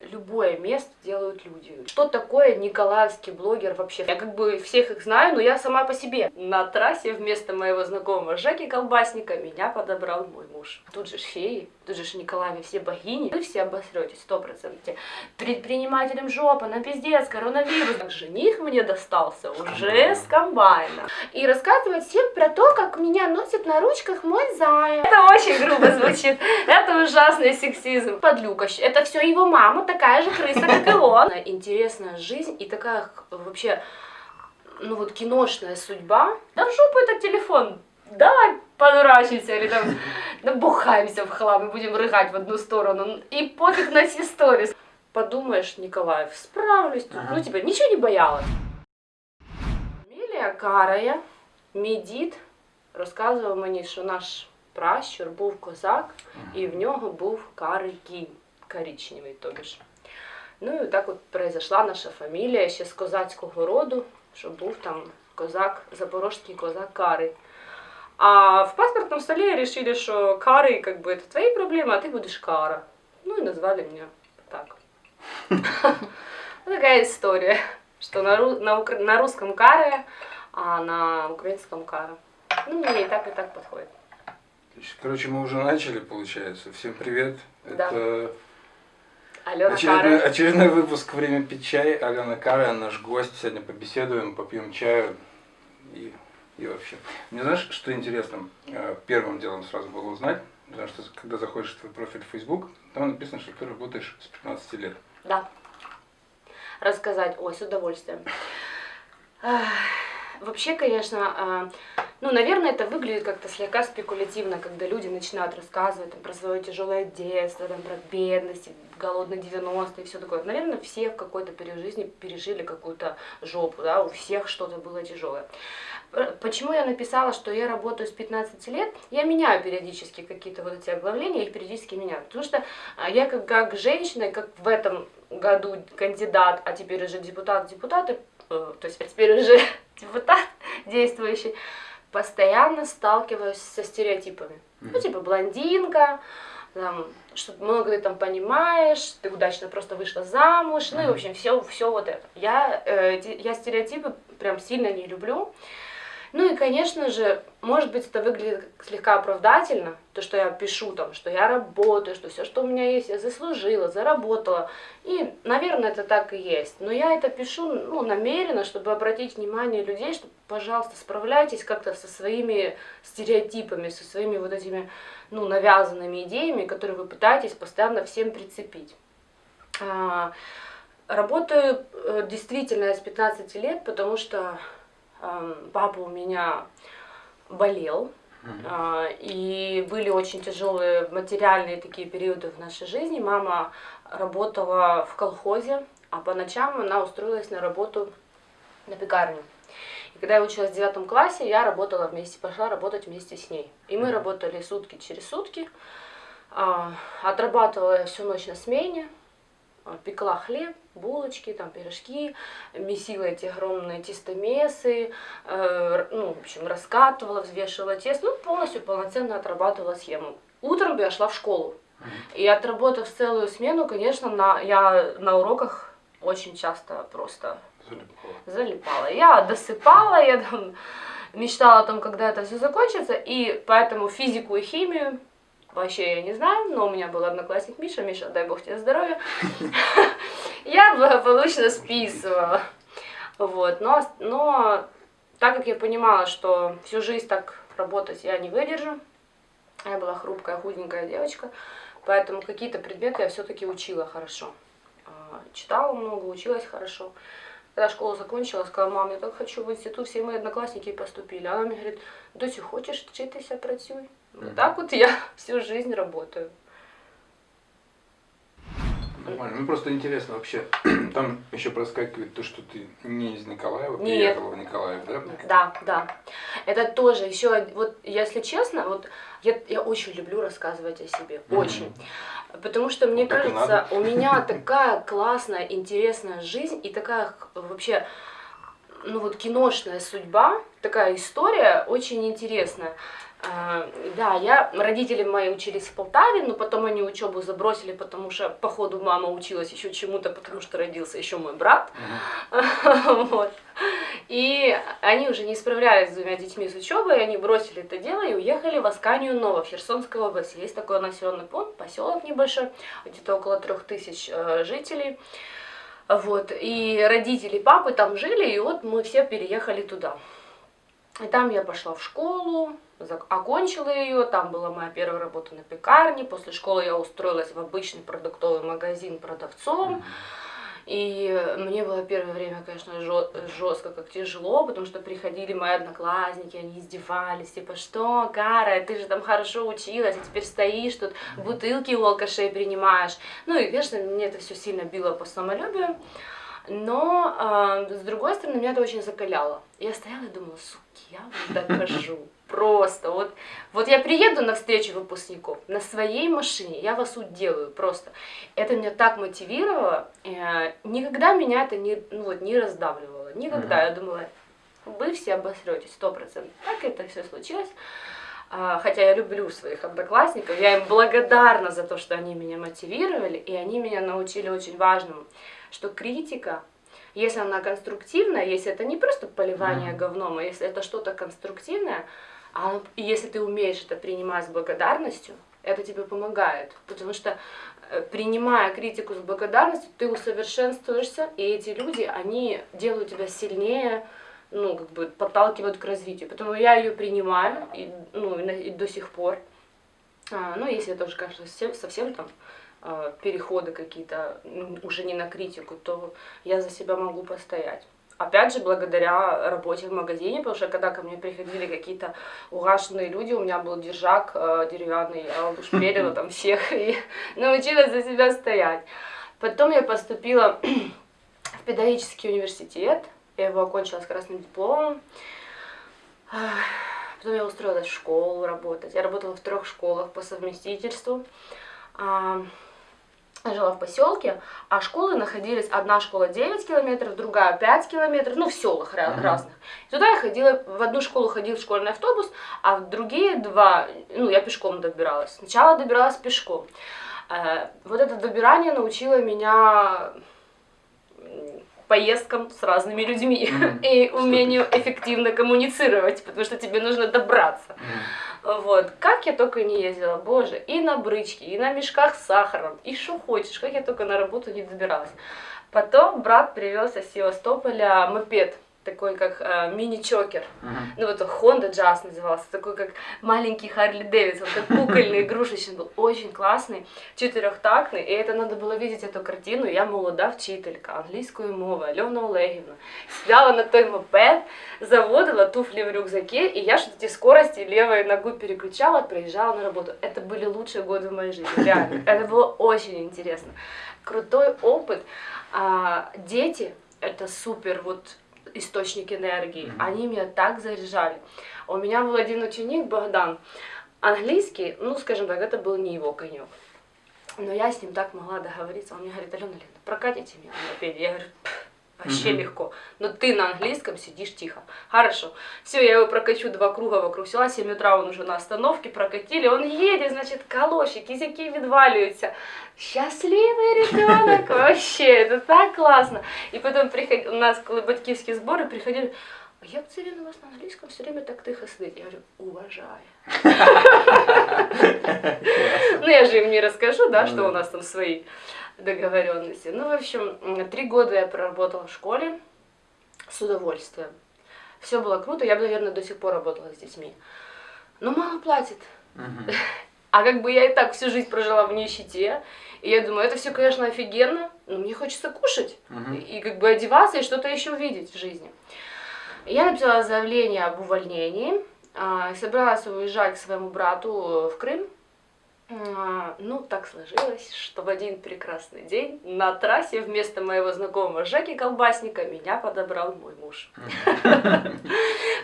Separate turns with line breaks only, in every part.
Любое место делают люди. Что такое николаевский блогер вообще? Я как бы всех их знаю, но я сама по себе. На трассе вместо моего знакомого Жеки Колбасника меня подобрал мой муж. Тут же феи, тут же Николаеве все богини. Вы все обосретесь, сто процентов. Предпринимателям жопа, на пиздец, коронавирус. Так жених мне достался уже с комбайна. И рассказывать всем про то, как меня носит на ручках мой заяц. Это очень грубо звучит. Это ужасный сексизм. Подлюка. Это все его мама такая же крыса, как и он. Интересная жизнь и такая вообще, ну вот киношная судьба. Да в жопу этот телефон, давай подурачимся или там набухаемся в хлам и будем рыгать в одну сторону. И пофиг на все сторис. Подумаешь, Николаев, справлюсь тут. Ага. Ну, тебя ничего не боялась. Фамілія Карая, Медіт, розказував мені, що наш пращур був козак, і в нього був карий кінь коричневий, то бишь. Ну і так от произошла наша фамілія ще з козацького роду, що був там козак, запорожський козак Карий. А в паспортном столе решили, что Карый, как бы, это твои проблемы, а ты будешь Кара. Ну и назвали меня так. Такая история, что на, на, на русском Карая, а на украинском Кара. Ну, мне и так, и так подходит.
Короче, мы уже начали, получается. Всем привет.
Да.
Это
Алена
очередной, очередной выпуск «Время пить чай». Алена Кара, наш гость. Сегодня побеседуем, попьем чаю и, и вообще. Мне знаешь, что интересно? Э, первым делом сразу было узнать, потому что когда заходишь в твой профиль в Facebook, там написано, что ты работаешь с 15 лет.
Да. Рассказать. Ой, с удовольствием. Вообще, конечно, а, ну, наверное, это выглядит как-то слегка спекулятивно, когда люди начинают рассказывать там, про свое тяжелое детство, там, про бедность, голодные 90-е и все такое. Наверное, все в какой-то период жизни пережили какую-то жопу, да, у всех что-то было тяжелое. Почему я написала, что я работаю с 15 лет? Я меняю периодически какие-то вот эти оглавления, их периодически меняю. Потому что а, я как, как женщина, как в этом году кандидат, а теперь уже депутат, депутаты, э, то есть теперь уже депутат действующий, постоянно сталкиваюсь со стереотипами. Mm -hmm. Ну, типа блондинка, там, что много ты там понимаешь, ты удачно просто вышла замуж, mm -hmm. ну и в общем все, все вот это. Я, э, я стереотипы прям сильно не люблю. Ну и, конечно же, может быть, это выглядит слегка оправдательно, то, что я пишу там, что я работаю, что все, что у меня есть, я заслужила, заработала. И, наверное, это так и есть. Но я это пишу ну, намеренно, чтобы обратить внимание людей, что, пожалуйста, справляйтесь как-то со своими стереотипами, со своими вот этими ну, навязанными идеями, которые вы пытаетесь постоянно всем прицепить. А, работаю э, действительно с 15 лет, потому что папа у меня болел, Uh И были очень тяжелые материальные такие периоды в нашей жизни. Мама работала в колхозе, а по ночам она устроилась на работу на пекарню. И когда я училась в девятом классе, я работала вместе, пошла работать вместе с ней. И мы работали сутки через сутки. А, отрабатывала всю ночь на смене, а, пекла хлеб, булочки, там пирожки, месила эти огромные тестомесы, э, ну, в общем, раскатывала, взвешивала тесто, ну, полностью полноценно отрабатывала схему. Утром я шла в школу, и отработав целую смену, конечно, на, я на уроках очень часто просто
залипала.
залипала. Я досыпала, я там мечтала о том, когда это все закончится, и поэтому физику и химию Вообще я не знаю, но у меня был одноклассник Миша. Миша, дай бог тебе здоровья. Я благополучно списывала. Вот, но, но так как я понимала, что всю жизнь так работать я не выдержу, я была хрупкая, худенькая девочка, поэтому какие-то предметы я все-таки учила хорошо. А, читала много, училась хорошо. Когда школу закончила, сказала, мам, я так хочу в институт, все мои одноклассники поступили. Она мне говорит, дочь, хочешь вчитися, працюй. Вот так вот я всю жизнь работаю.
Нормально. Ну просто интересно вообще, там еще проскакивает то, что ты не из Николаева,
Нет.
приехала в Николаев, да?
Да, да. Это тоже еще, вот если честно, вот я, я очень люблю рассказывать о себе, mm -hmm. очень. Потому что мне вот кажется, у меня такая классная, интересная жизнь и такая вообще ну вот киношная судьба, такая история очень интересная. А, да, я, родители мои учились в Полтаве, но потом они учебу забросили, потому что, по ходу, мама училась еще чему-то, потому что родился еще мой брат. вот. И они уже не справлялись с двумя детьми с учебой, они бросили это дело и уехали в Асканию Ново, в Херсонской области. Есть такой населенный пункт, поселок небольшой, где-то около трех тысяч э, жителей. Вот, и родители папы там жили, и вот мы все переехали туда. И там я пошла в школу, окончила ее, там была моя первая работа на пекарне, после школы я устроилась в обычный продуктовый магазин продавцом, и мне было первое время, конечно, жестко, как тяжело, потому что приходили мои одноклассники, они издевались, типа, что, Кара, ты же там хорошо училась, а теперь стоишь тут, бутылки у алкашей принимаешь. Ну и, конечно, мне это все сильно било по самолюбию. Но, э, с другой стороны, меня это очень закаляло. Я стояла и думала, суки, я вам докажу. Просто. Вот, вот я приеду на встречу выпускников на своей машине, я вас уделаю просто. Это меня так мотивировало. Э, никогда меня это не, ну, вот, не раздавливало. Никогда. Mm-hmm. Я думала, вы все обосретесь, сто процентов. Так это все случилось. А, хотя я люблю своих одноклассников, я им благодарна за то, что они меня мотивировали, и они меня научили очень важному, что критика, если она конструктивная, если это не просто поливание mm-hmm. говном, а если это что-то конструктивное, а если ты умеешь это принимать с благодарностью, это тебе помогает, потому что э, принимая критику с благодарностью, ты усовершенствуешься, и эти люди, они делают тебя сильнее, ну, как бы подталкивают к развитию. Поэтому я ее принимаю, и, ну, и до сих пор. А, ну, если это уже, конечно, совсем, совсем там а, переходы какие-то, уже не на критику, то я за себя могу постоять. Опять же, благодаря работе в магазине, потому что когда ко мне приходили какие-то угашенные люди, у меня был держак э, деревянный, я удушперила там всех и научилась за себя стоять. Потом я поступила в педагогический университет, я его окончила с красным дипломом. Потом я устроилась в школу работать. Я работала в трех школах по совместительству. Жила в поселке, а школы находились, одна школа 9 километров, другая 5 километров, ну, в селах uh-huh. разных. И туда я ходила, в одну школу ходил школьный автобус, а в другие два, ну, я пешком добиралась. Сначала добиралась пешком. Э, вот это добирание научило меня поездкам с разными людьми mm-hmm. и умению эффективно коммуницировать, потому что тебе нужно добраться. Mm-hmm. Вот. Как я только не ездила, боже, и на брычке, и на мешках с сахаром, и что хочешь, как я только на работу не добиралась. Потом брат привез из Севастополя мопед такой как э, мини-чокер. Uh-huh. Ну вот Honda Jazz назывался, такой как маленький Харли Дэвидсон, как кукольный, игрушечный, был очень классный, четырехтактный, и это надо было видеть эту картину, я молода вчителька, английскую мову, Алена Олегівна, сидела на той мопед, заводила туфли в рюкзаке, и я что-то эти скорости левой ногу переключала, проезжала на работу. Это были лучшие годы в моей жизни, реально. Это было очень интересно. Крутой опыт. А, дети, это супер, вот источник энергии. Mm-hmm. Они меня так заряжали. У меня был один ученик, Богдан, английский, ну, скажем так, это был не его конек. Но я с ним так могла договориться. Он мне говорит, Алена Лена, прокатите меня на мопеде. Я говорю, Вообще mm-hmm. легко. Но ты на английском сидишь тихо. Хорошо. Все, я его прокачу два круга вокруг села. 7 утра он уже на остановке прокатили. Он едет, значит, калоши, кизяки відвалюються. Счастливый ребенок. Вообще, это так классно. И потом приход... у нас, коли батьківські збори, приходили, а як це він у вас на англійському все время так тихо сидить? Я говорю, уважаю. Ну, я же им не расскажу, да, что у нас там свои договоренности. Ну, в общем, три года я проработала в школе с удовольствием. Все было круто, я бы, наверное, до сих пор работала с детьми. Но мало платит. А как бы я и так всю жизнь прожила в нищете, и я думаю, это все, конечно, офигенно, но мне хочется кушать uh-huh. и, как бы одеваться и что-то еще увидеть в жизни. Я написала заявление об увольнении, а, собиралась уезжать к своему брату в Крым, ну, так сложилось, что в один прекрасный день на трассе вместо моего знакомого Жеки Колбасника меня подобрал мой муж.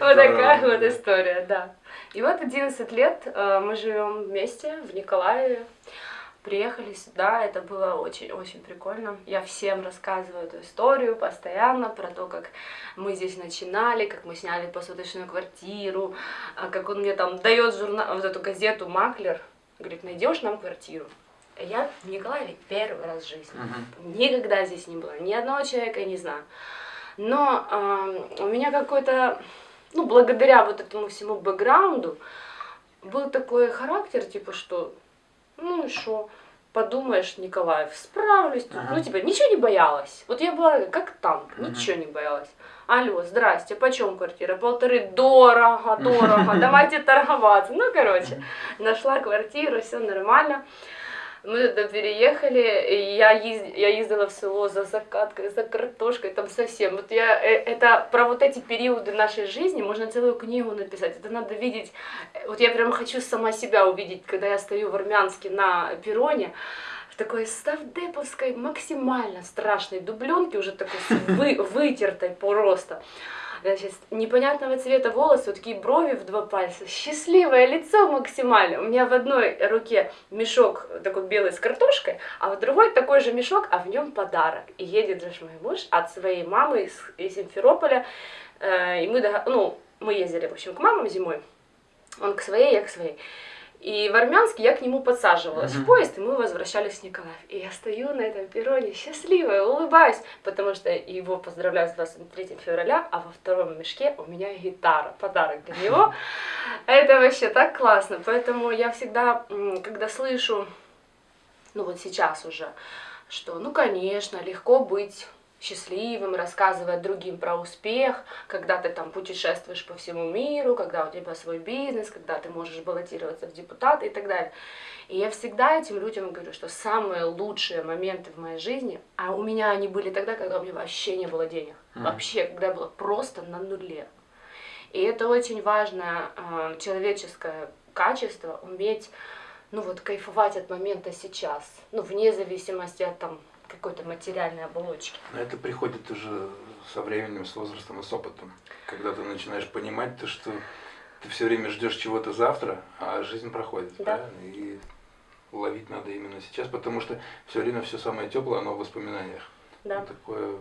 Вот такая вот история, да. И вот 11 лет э, мы живем вместе в Николаеве. приехали сюда, это было очень-очень прикольно. Я всем рассказываю эту историю постоянно про то, как мы здесь начинали, как мы сняли посуточную квартиру, а как он мне там дает журнал, вот эту газету «Маклер», говорит, найдешь нам квартиру. Я в Николаеве первый раз в жизни. Uh-huh. Никогда здесь не было, ни одного человека не знаю. Но э, у меня какой-то, ну, благодаря вот этому всему бэкграунду, был такой характер, типа, что ну и что? Подумаешь, Николаев, справлюсь. Ага. Ну, типа, ничего не боялась. Вот я была как танк, ага. ничего не боялась. Алло, здрасте, почем квартира? Полторы, дорого, дорого, давайте торговаться. Ну, короче, нашла квартиру, все нормально. Мы туда переехали, и я, езд... я ездила в село за закаткой, за картошкой, там совсем. Вот я, э, это про вот эти периоды нашей жизни можно целую книгу написать. Это надо видеть. Вот я прям хочу сама себя увидеть, когда я стою в Армянске на перроне, в такой ставдеповской максимально страшной дубленке, уже такой вы, вытертой просто значит, непонятного цвета волосы, вот такие брови в два пальца, счастливое лицо максимально. У меня в одной руке мешок такой белый с картошкой, а в другой такой же мешок, а в нем подарок. И едет же мой муж от своей мамы из, из Симферополя, э, и мы, ну, мы ездили, в общем, к мамам зимой, он к своей, я к своей. И в Армянске я к нему подсаживалась mm-hmm. в поезд, и мы возвращались в Николаев. И я стою на этом перроне счастливая, улыбаюсь, потому что его поздравляю с 23 февраля, а во втором мешке у меня гитара, подарок для него. Это вообще так классно. Поэтому я всегда, когда слышу, ну вот сейчас уже, что, ну, конечно, легко быть счастливым, рассказывать другим про успех, когда ты там путешествуешь по всему миру, когда у тебя свой бизнес, когда ты можешь баллотироваться в депутаты и так далее. И я всегда этим людям говорю, что самые лучшие моменты в моей жизни, а у меня они были тогда, когда у меня вообще не было денег. Mm. Вообще, когда я была просто на нуле. И это очень важное э, человеческое качество, уметь, ну вот, кайфовать от момента сейчас, ну, вне зависимости от там какой-то материальной оболочки.
Но это приходит уже со временем, с возрастом и с опытом. Когда ты начинаешь понимать то, что ты все время ждешь чего-то завтра, а жизнь проходит. Да. да? И ловить надо именно сейчас, потому что все время все самое теплое, оно в воспоминаниях. Да. Вот такое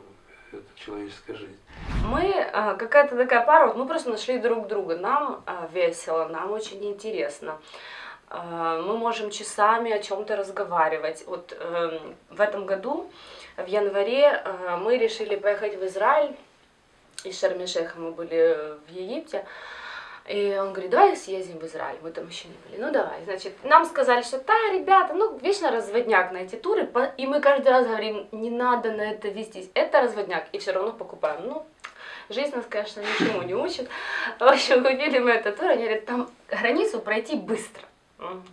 это человеческая жизнь.
Мы а, какая-то такая пара, вот мы просто нашли друг друга. Нам а, весело, нам очень интересно. А, мы можем часами о чем-то разговаривать. Вот эм, в этом году, в январе, э, мы решили поехать в Израиль. Из Шармишеха мы были в Египте. И он говорит, давай съездим в Израиль. Мы там еще не были. Ну давай. Значит, нам сказали, что да, ребята, ну вечно разводняк на эти туры. И мы каждый раз говорим, не надо на это вестись. Это разводняк. И все равно покупаем. Ну, жизнь нас, конечно, ничему не учит. В общем, купили мы этот тур. Они говорят, там границу пройти быстро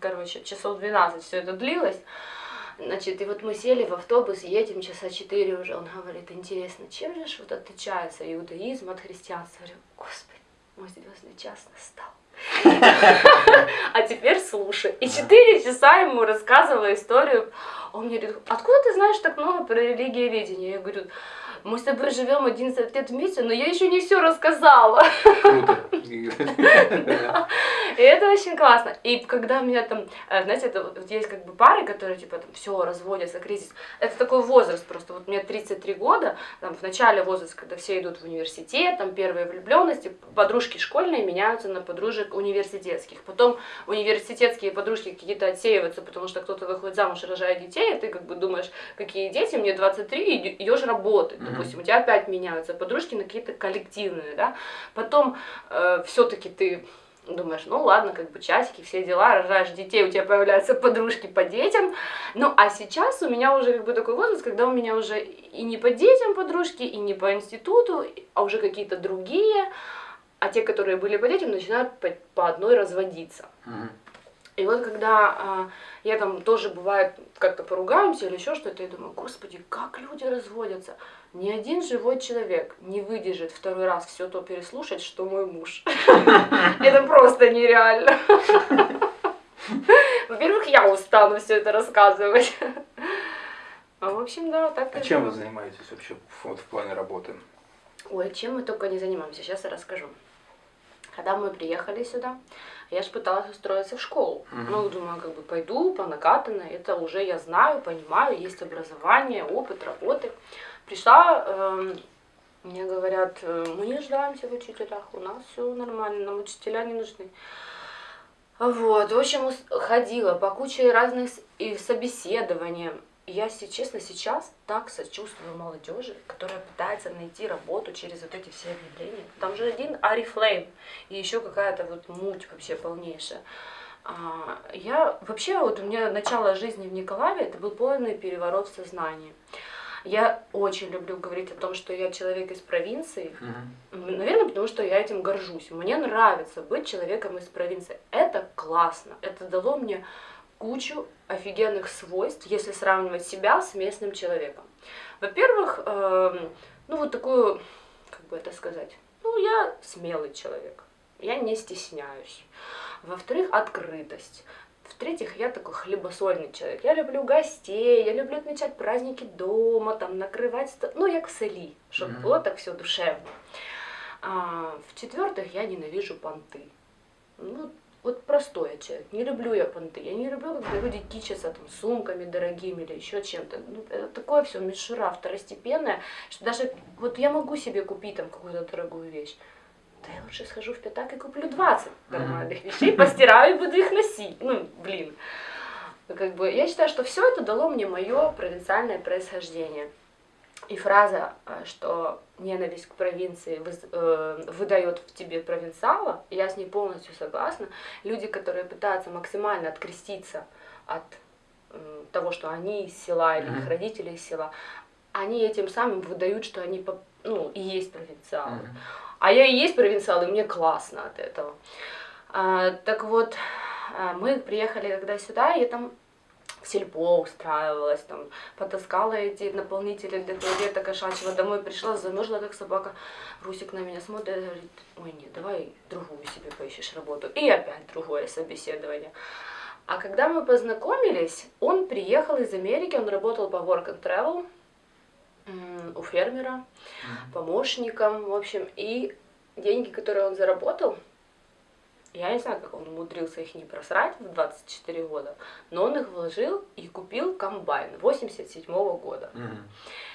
короче, часов 12 все это длилось. Значит, и вот мы сели в автобус, едем часа 4 уже. Он говорит, интересно, чем же вот отличается иудаизм от христианства? Я говорю, господи, мой звездный час настал. А теперь слушай. И четыре часа ему рассказывала историю. Он мне говорит, откуда ты знаешь так много про религиоведение? Я говорю, мы с тобой живем 11 лет вместе, но я еще не все рассказала. И это очень классно. И когда у меня там, э, знаете, это вот есть как бы пары, которые типа там все разводятся, кризис. Это такой возраст просто. Вот мне 33 года, там в начале возраста, когда все идут в университет, там первые влюбленности, подружки школьные меняются на подружек университетских. Потом университетские подружки какие-то отсеиваются, потому что кто-то выходит замуж, рожает детей, и ты как бы думаешь, какие дети, мне 23, идешь работать допустим, у тебя опять меняются подружки на какие-то коллективные, да, потом э, все-таки ты думаешь, ну ладно, как бы часики, все дела, рожаешь детей, у тебя появляются подружки по детям. Ну, а сейчас у меня уже как бы такой возраст, когда у меня уже и не по детям подружки, и не по институту, а уже какие-то другие, а те, которые были по детям, начинают по, по одной разводиться. Mm-hmm. И вот когда а, я там тоже бывает как-то поругаемся или еще что-то, я думаю, господи, как люди разводятся. Ни один живой человек не выдержит второй раз все то переслушать, что мой муж. Это просто нереально. Во-первых, я устану все это рассказывать. А в общем, да, так
А чем вы занимаетесь вообще в плане работы?
Ой, чем мы только не занимаемся, сейчас я расскажу. Когда мы приехали сюда, Я же пыталась устроиться в школу. Ну, думаю, как бы пойду по накатанной, это уже я знаю, понимаю, есть образование, опыт работы. Пришла, э, мне говорят, «Э, мы не нуждаемся в учителях, у нас все нормально, нам учителя не нужны. Вот, в общем, ходила по куче разных и собеседований. Я, если честно, сейчас так сочувствую молодежи, которая пытается найти работу через вот эти все объявления. Там же один Арифлейм и еще какая-то вот муть вообще полнейшая. А, я вообще, вот у меня начало жизни в Николаеве, это был полный переворот в сознании. Я очень люблю говорить о том, что я человек из провинции. Угу. Наверное, потому что я этим горжусь. Мне нравится быть человеком из провинции. Это классно. Это дало мне кучу офигенных свойств, если сравнивать себя с местным человеком. Во-первых, э, ну вот такую, как бы это сказать, ну я смелый человек, я не стесняюсь. Во-вторых, открытость. В-третьих, я такой хлебосольный человек. Я люблю гостей, я люблю отмечать праздники дома, там, накрывать, ну, я к селі, чтобы mm-hmm. было так все душевно. А, В-четвертых, я ненавижу понты. Ну, вот простой я человек. Не люблю я понты. Я не люблю, когда люди кичатся там сумками дорогими или еще чем-то. Ну, это такое все мишура второстепенная, что даже вот я могу себе купить там какую-то дорогую вещь. Да я лучше схожу в пятак и куплю 20 нормальных вещей, постираю и буду их носить. Ну, блин. Как бы, я считаю, что все это дало мне мое провинциальное происхождение. И фраза, э, что ненависть к провинции э, выдает в тебе провинциала, я с ней полностью согласна. Люди, которые пытаются максимально откреститься от того, что они из села или их родители из села, они этим самым выдают, что они ну, и есть провинциалы. А я и есть провинциал, и мне классно от этого. А, так вот, а, мы приехали когда сюда, я там в сельпо устраивалась, там, потаскала эти наполнители для туалета кошачьего, домой пришла, замерзла как собака. Русик на меня смотрит и говорит, ой, нет, давай другую себе поищешь работу. И опять другое собеседование. А когда мы познакомились, он приехал из Америки, он работал по Work and Travel, у фермера, помощником, в общем, и деньги, которые он заработал, я не знаю, как он умудрился их не просрать в 24 года, но он их вложил и купил комбайн 87 -го года. Mm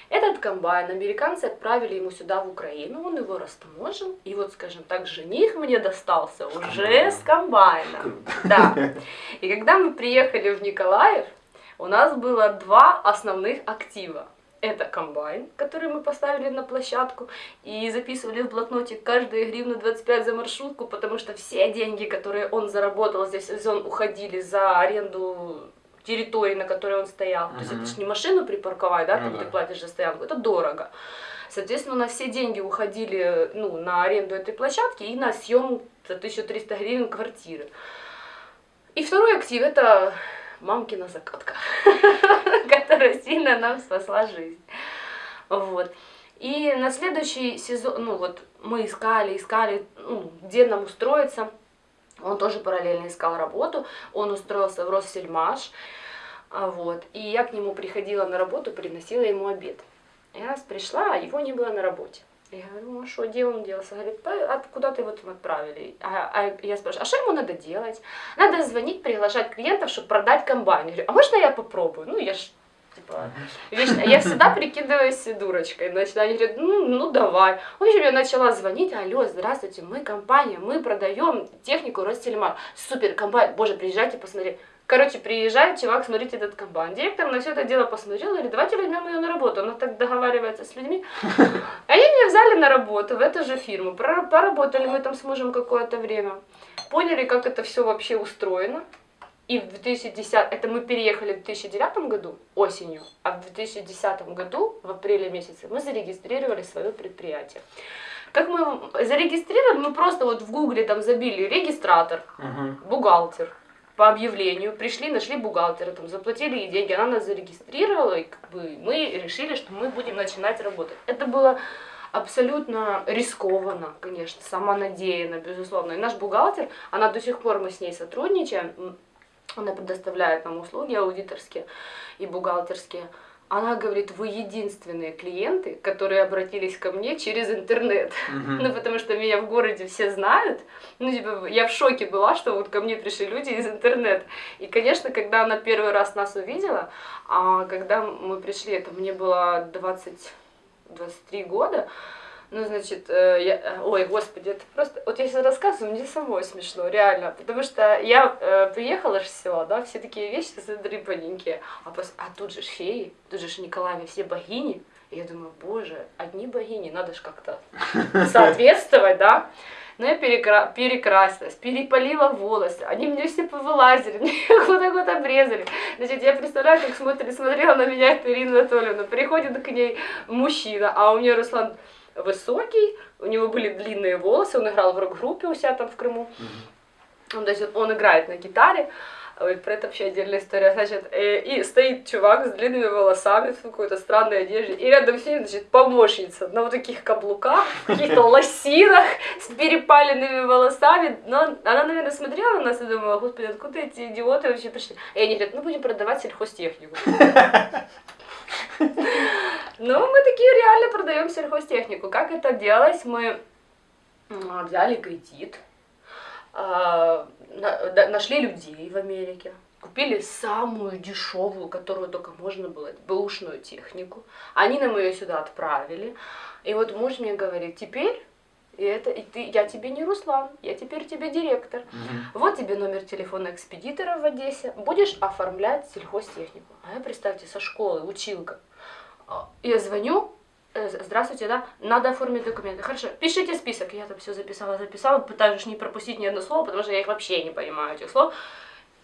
Этот комбайн американцы отправили ему сюда, в Украину, он его растаможил, и вот, скажем так, жених мне достался уже с комбайна. Да. И когда мы приехали в Николаев, у нас было два основных актива это комбайн, который мы поставили на площадку и записывали в блокноте каждую гривну 25 за маршрутку, потому что все деньги, которые он заработал здесь сезон, уходили за аренду территории, на которой он стоял. Uh-huh. То есть это же не машину припарковать, да, ну, там да. ты платишь за стоянку, это дорого. Соответственно, у нас все деньги уходили ну, на аренду этой площадки и на съем за 1300 гривен квартиры. И второй актив это мамкина закатка, которая сильно нам спасла жизнь. Вот. И на следующий сезон, ну вот мы искали, искали, ну, где нам устроиться. Он тоже параллельно искал работу, он устроился в Россельмаш, а вот, и я к нему приходила на работу, приносила ему обед. Я раз пришла, а его не было на работе. Я говорю, ну а что, где он делся? Говорит, а куда ты там отправили? А, а я спрашиваю, а что ему надо делать? Надо звонить, приглашать клиентов, чтобы продать комбайн. Я говорю, а можно я попробую? Ну, я ж типа, вечно, я всегда прикидываюсь дурочкой. Значит, они ну, ну давай. В общем, я начала звонить, алло, здравствуйте, мы компания, мы продаем технику Ростельмар. Супер, комбайн, боже, приезжайте, посмотри. Короче, приезжает чувак смотрите этот комбайн. Директор на все это дело посмотрел, говорит, давайте возьмем ее на работу. Она так договаривается с людьми. Они меня взяли на работу в эту же фирму. Поработали мы там с мужем какое-то время. Поняли, как это все вообще устроено. И в 2010, это мы переехали в 2009 году осенью, а в 2010 году, в апреле месяце, мы зарегистрировали свое предприятие. Как мы зарегистрировали, мы просто вот в гугле там забили регистратор, uh-huh. бухгалтер, по объявлению, пришли, нашли бухгалтера, там, заплатили ей деньги, она нас зарегистрировала, и как бы мы решили, что мы будем начинать работать. Это было абсолютно рискованно, конечно, самонадеянно, безусловно. И наш бухгалтер, она до сих пор, мы с ней сотрудничаем, она предоставляет нам услуги аудиторские и бухгалтерские. Она говорит, вы единственные клиенты, которые обратились ко мне через интернет.
Мгм.
Ну, потому что меня в городе все знают. Ну, типа, я в шоке была, что вот ко мне пришли люди из интернета. И, конечно, когда она первый раз нас увидела, а когда мы пришли, это мне было 20, 23 года, ну, значит, э, я, э, ой, господи, это просто, вот я сейчас рассказываю, мне самой смешно, реально, потому что я э, приехала же с села, да, все такие вещи задрипаненькие, а, пос- а тут же феи, тут же Николаеве все богини, и я думаю, боже, одни богини, надо же как-то соответствовать, да, но я перекра- перекрасилась, перепалила волосы, они мне все повылазили, мне их вот обрезали. Значит, я представляю, как смотри, смотрела на меня Ирина Анатольевна, приходит к ней мужчина, а у меня Руслан высокий, у него были длинные волосы, он играл в рок-группе у себя там в Крыму. Он, значит, он играет на гитаре, Ой, про это вообще отдельная история. Значит, э, и стоит чувак с длинными волосами в какой-то странной одежде, и рядом с ним, значит, помощница на вот таких каблуках, в каких-то лосинах с перепаленными волосами. Но она, наверное, смотрела на нас и думала, господи, откуда эти идиоты вообще пришли? И они говорят, мы будем продавать сельхозтехнику. Ну, мы такие реально продаем сельхозтехнику. Как это делалось? Мы взяли кредит, а, нашли людей в Америке, купили самую дешевую, которую только можно было, бэушную технику. Они нам ее сюда отправили. И вот муж мне говорит, теперь и это, и ты, я тебе не Руслан, я теперь тебе директор.
Мгм.
Вот тебе номер телефона экспедитора в Одессе. Будешь оформлять сельхозтехнику. А я, представьте, со школы, училка. А, Я звоню, э, здравствуйте, да, надо оформить документы. Хорошо, пишите список. Я там все записала, записала, пытаюсь не пропустить ни одно слово, потому что я их вообще не понимаю, этих слов.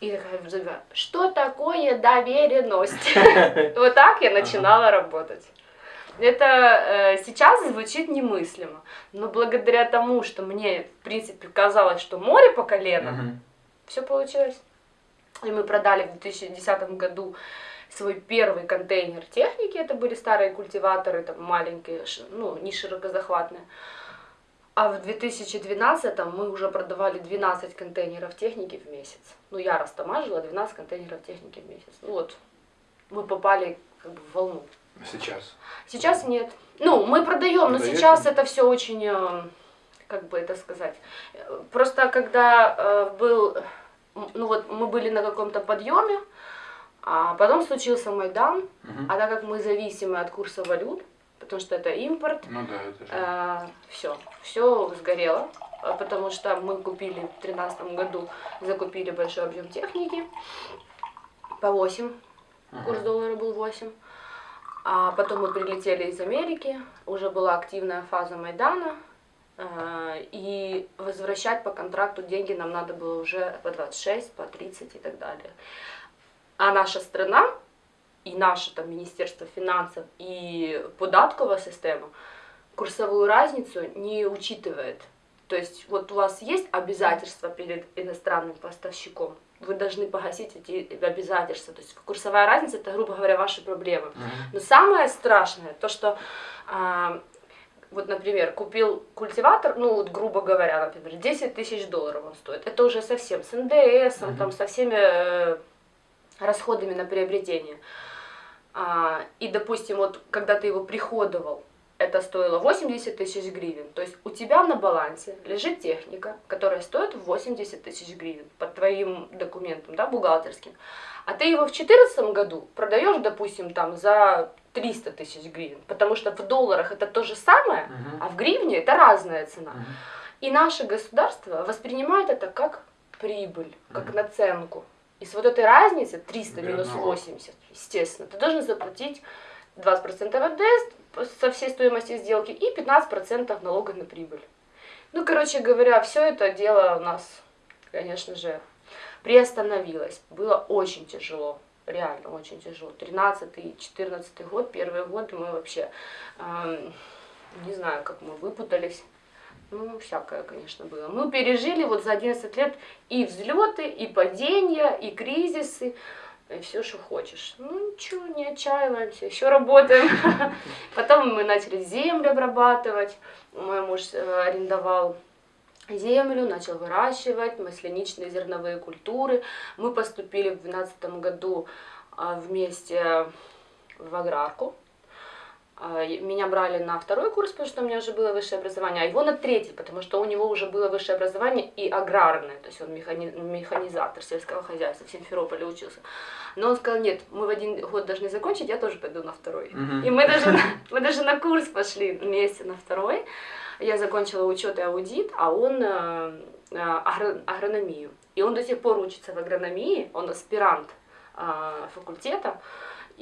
И такая что такое доверенность? Вот так я начинала работать. Это э, сейчас звучит немыслимо, но благодаря тому, что мне, в принципе, казалось, что море по колено, все получилось. И мы продали в 2010 году свой первый контейнер техники. Это были старые культиваторы, там маленькие, ну, не широкозахватные. А в 2012 мы уже продавали 12 контейнеров техники в месяц. Ну, я растамажила 12 контейнеров техники в месяц. Ну вот, мы попали как бы в волну.
А Сейчас.
Сейчас нет. Ну, мы продаем, но сейчас это все очень, э, как бы это сказать. э, Просто когда э, был, ну вот мы были на каком-то подъеме, а потом случился Майдан,
Мгм.
а так как мы зависимы от курса валют, потому что это импорт,
Ну да, это же.
все, все сгорело, э, потому что мы купили в 2013 году, закупили большой объем техники по 8, курс
Ага.
доллара был 8. А потом мы прилетели из Америки, уже была активная фаза Майдана, э, и возвращать по контракту деньги нам надо было уже по 26, по 30 и так далее. А наша страна і наше там Министерство финансов и податковая система курсовую разницу не учитывает. То есть вот у вас есть обязательства перед иностранным поставщиком, вы должны погасить эти обязательства. То есть курсовая разница это, грубо говоря, ваши проблемы.
Мгм.
Но самое страшное, то что, а, вот, например, купил культиватор, ну, вот, грубо говоря, например, 10 тысяч долларов он стоит. Это уже совсем с НДС,
Мгм.
там, со всеми э, расходами на приобретение. А, и, допустим, вот, когда ты его приходовал, это стоило 80 тысяч гривен. То есть у тебя на балансе лежит техника, которая стоит 80 тысяч гривен по твоим документам, да, бухгалтерским. А ты его в 2014 году продаешь, допустим, там за 300 тысяч гривен, потому что в долларах это то же самое,
Мгм.
а в гривне это разная цена.
Мгм.
И наше государство воспринимает это как прибыль, как
Мгм.
наценку. И с вот этой разницы 300 минус
Верно.
80, естественно, ты должен заплатить 20% НДС со всей стоимости сделки и 15% налога на прибыль. Ну, короче говоря, все это дело у нас, конечно же, приостановилось. Было очень тяжело, реально очень тяжело. 13 14 год, первые годы мы вообще, эм, не знаю, как мы выпутались. Ну, всякое, конечно, было. Мы пережили вот за 11 лет и взлеты, и падения, и кризисы, и все, что хочешь. Ну, ничего, не отчаиваемся, еще работаем. Потом мы начали землю обрабатывать. Мой муж э, арендовал землю, начал выращивать масляничные зерновые культуры. Мы поступили в 2012 году а, вместе в аграрку. А, Меня брали на второй курс, потому что у меня уже было высшее образование, а его на третий, потому что у него уже было высшее образование и аграрное, то есть он механи- механизатор сельского хозяйства в Симферополе учился. Но он сказал, нет, мы в один год должны закончить, я тоже пойду на второй.
Мгм.
И мы даже, мы даже на курс пошли вместе на второй. Я закончила учет и аудит, а он э, э, агро- агрономию. И он до сих пор учится в агрономии, он аспирант э, факультета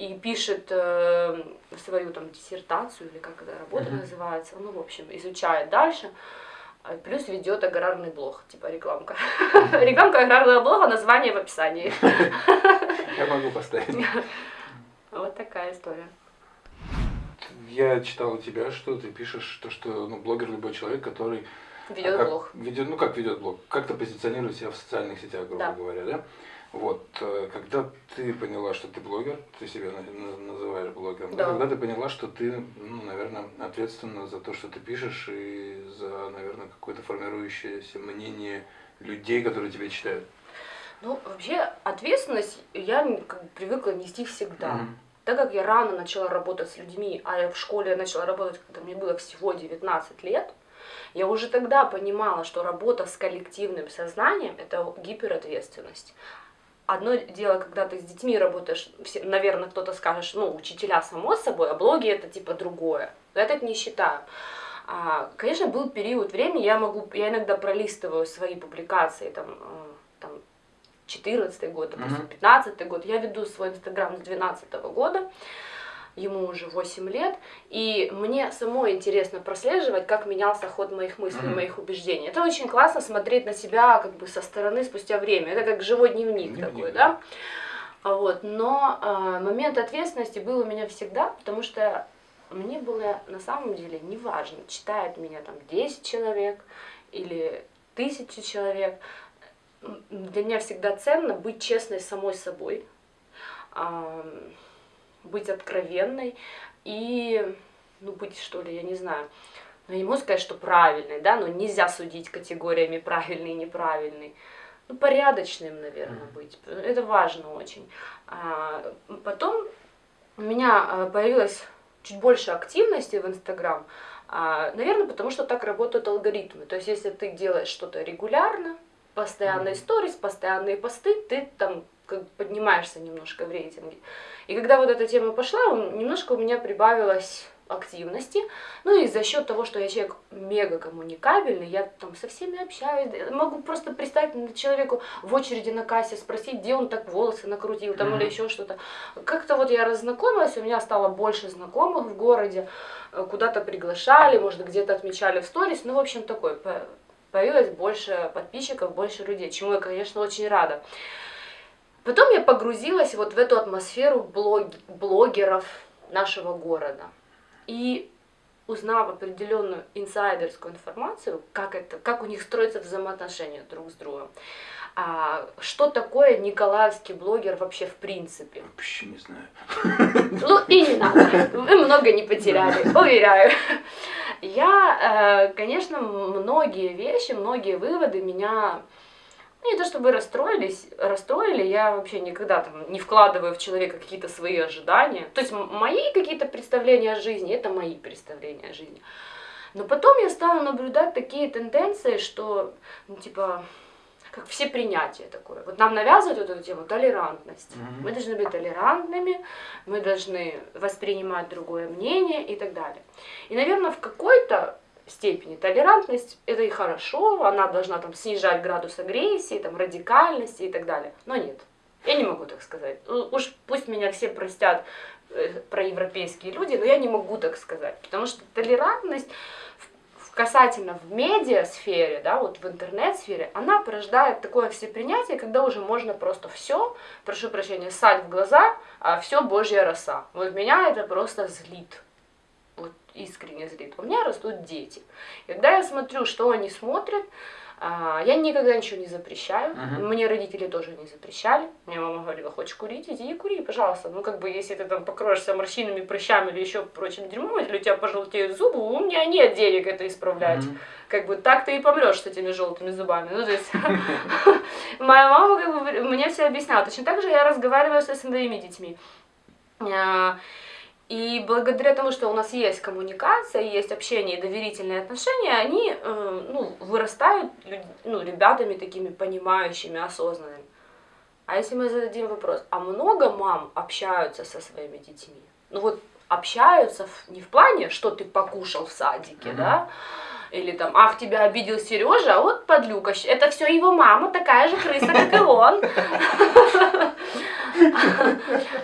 и пишет э, свою там диссертацию или как это работа
Мгм.
называется. Ну, в общем, изучает дальше. А Плюс ведет аграрный блог, типа рекламка. Рекламка аграрного блога, название в описании.
Я могу поставить.
Вот такая история.
Я читал у тебя, что ты пишешь, то, что ну, блогер любой человек, который
Ведет
а как
блог.
Ведет, ну как ведет блог? Как-то позиционирует себя в социальных сетях, грубо
Да.
говоря, да? Вот, э, когда ты поняла, что ты блогер, ты себя на- на- называешь блогером, да?
Да.
когда ты поняла, что ты, ну, наверное, ответственна за то, что ты пишешь, и за, наверное, какое-то формирующееся мнение людей, которые тебя читают.
Ну, вообще, ответственность я как бы привыкла нести всегда.
Мгм.
Так как я рано начала работать с людьми, а я в школе начала работать, когда мне было всего 19 лет, я уже тогда понимала, что работа с коллективным сознанием – это гиперответственность. Одно дело, когда ты с детьми работаешь, все, наверное, кто-то скажет, ну, учителя само собой, а блоги это типа другое. Но я так не считаю. А, конечно, был период времени, я могу, я иногда пролистываю свои публикации, там, э, там 14 год, допустим,
Мгм.
15 год. Я веду свой инстаграм с 12 года, ему уже 8 лет, и мне самой интересно прослеживать, как менялся ход моих мыслей,
Мгм.
моих убеждений. Это очень классно смотреть на себя как бы со стороны спустя время. Это как живой дневник,
Дневник,
такой,
да.
Вот, но а, момент ответственности был у меня всегда, потому что мне было на самом деле не важно, читает меня там 10 человек или тысячи человек. Для меня всегда ценно быть честной самой собой, ам, быть откровенной и, ну, быть, что ли, я не знаю, ну, я не могу сказать, что правильной, да, но нельзя судить категориями правильный и неправильный. Ну, порядочным, наверное, быть. Это важно очень. А, потом у меня а, появилось чуть больше активности в Инстаграм, а, наверное, потому что так работают алгоритмы. То есть, если ты делаешь что-то регулярно, постоянные сторис, постоянные посты, ты там как поднимаешься немножко в рейтинге. И когда вот эта тема пошла, немножко у меня прибавилось активности. Ну и за счет того, что я человек мега коммуникабельный, я там со всеми общаюсь, могу просто на человеку в очереди на кассе, спросить, где он так волосы накрутил там или
Мгм.
еще что-то. Как-то вот я разнакомилась, у меня стало больше знакомых в городе, э, куда-то приглашали, может где-то отмечали в сторис, ну в общем такой, по- появилось больше подписчиков, больше людей, чему я, конечно, очень рада. Потом я погрузилась вот в эту атмосферу блог- блогеров нашего города. И узнав определенную инсайдерскую информацию, как, это, как у них строятся взаимоотношения друг с другом, а, что такое николаевский блогер вообще в принципе.
Вообще не знаю.
Ну и не надо, вы много не потеряли, уверяю. Я, э, конечно, многие вещи, многие выводы меня ну, не то чтобы расстроились, расстроили, я вообще никогда там не вкладываю в человека какие-то свои ожидания. То есть мои какие-то представления о жизни, это мои представления о жизни. Но потом я стала наблюдать такие тенденции, что, ну, типа, как все принятие такое. Вот нам навязывают вот эту тему толерантность.
Мгм.
Мы должны быть толерантными, мы должны воспринимать другое мнение и так далее. И, наверное, в какой-то степени толерантность это и хорошо, она должна там снижать градус агрессии, там радикальности и так далее. Но нет, я не могу так сказать. Уж пусть меня все простят э, проевропейские люди, но я не могу так сказать, потому что толерантность касательно в медиа-сфере, да, вот в интернет-сфере, она порождает такое всепринятие, когда уже можно просто все, прошу прощения, саль в глаза, а все божья роса. Вот меня это просто злит искренне злит. У меня растут дети. И Когда я смотрю, что они смотрят, а, я никогда ничего не запрещаю.
Мгм.
Мне родители тоже не запрещали. Мне мама говорила, хочешь курить, иди и кури, пожалуйста. Ну, как бы, если ты там покроешься морщинами, прыщами или еще прочим дерьмом, или у тебя пожелтеют зубы, у меня нет денег это исправлять.
Мгм.
Как бы так ты и помрешь с этими желтыми зубами. Ну, то есть, моя мама как бы мне все объясняла. Точно так же я разговариваю со своими детьми. И благодаря тому, что у нас есть коммуникация, есть общение и доверительные отношения, они э, ну, вырастают ну, ребятами такими понимающими, осознанными. А если мы зададим вопрос, а много мам общаются со своими детьми? Ну вот общаются не в плане, что ты покушал в садике, mm-hmm. да, или там, ах, тебя обидел Сережа, а вот подлюка, это все его мама, такая же крыса, как и он.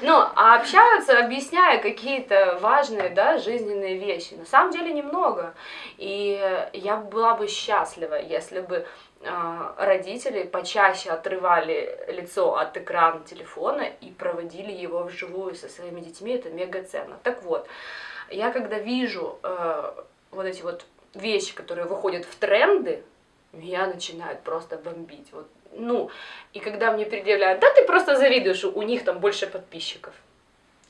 Ну, а общаются, объясняя какие-то важные, да, жизненные вещи. На самом деле немного. И я была бы счастлива, если бы а, родители почаще отрывали лицо от экрана телефона и проводили его вживую со своими детьми, это мега ценно. Так вот, я когда вижу э, вот эти вот вещи, которые выходят в тренды, меня начинают просто бомбить. Вот, ну, и когда мне предъявляют, да ты просто завидуешь, у них там больше подписчиков.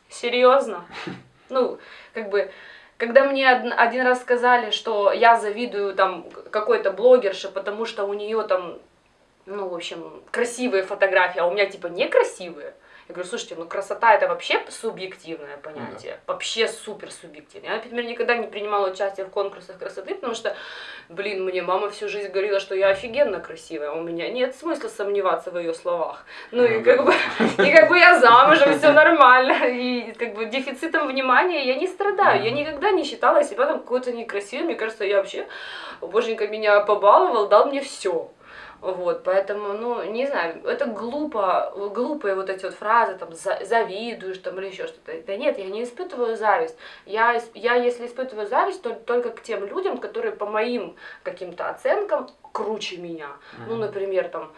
Серьезно? Ну, как бы, когда мне один раз сказали, что я завидую там какой-то блогерше, потому что у нее там, ну, в общем, красивые фотографии, а у меня типа некрасивые, я говорю, слушайте, ну красота это вообще субъективное понятие, да. вообще супер субъективное. Я, например, никогда не принимала участие в конкурсах красоты, потому что, блин, мне мама всю жизнь говорила, что я офигенно красивая, у меня нет смысла сомневаться в ее словах. Ну, ну и как бы, и как бы я замужем, все нормально, и как бы дефицитом внимания я не страдаю, я никогда не считала себя там какой-то некрасивой, мне кажется, я вообще, боженька меня побаловал, дал мне все. Вот, поэтому, ну, не знаю, это глупо, глупые вот эти вот фразы, там, завидуешь, там, или еще что-то. Да нет, я не испытываю зависть. Я, я если испытываю зависть, то только к тем людям, которые по моим каким-то оценкам круче меня. Mm-hmm. Ну, например, там,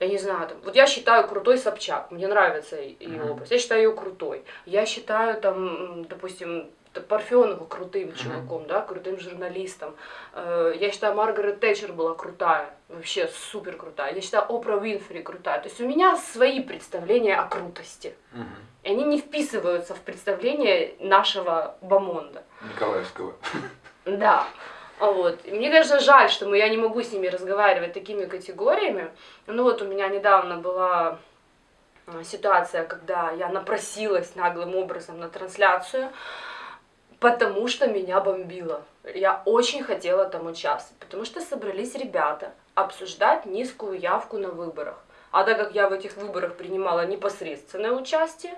я не знаю, там, вот я считаю крутой Собчак, мне нравится ее mm-hmm. образ, я считаю ее крутой. Я считаю, там, допустим, Парфенова крутым чуваком, mm-hmm. да, крутым журналистом. Э, я считаю, Маргарет Тэтчер была крутая, вообще супер крутая. Я считаю, Опра Уинфри крутая. То есть у меня свои представления о крутости. Mm-hmm. И они не вписываются в представление нашего Бамонда.
Николаевского.
Да. Вот. И мне, конечно, жаль, что я не могу с ними разговаривать такими категориями. Ну вот у меня недавно была э, ситуация, когда я напросилась наглым образом на трансляцию потому что меня бомбило. Я очень хотела там участвовать, потому что собрались ребята обсуждать низкую явку на выборах. А так как я в этих выборах принимала непосредственное участие,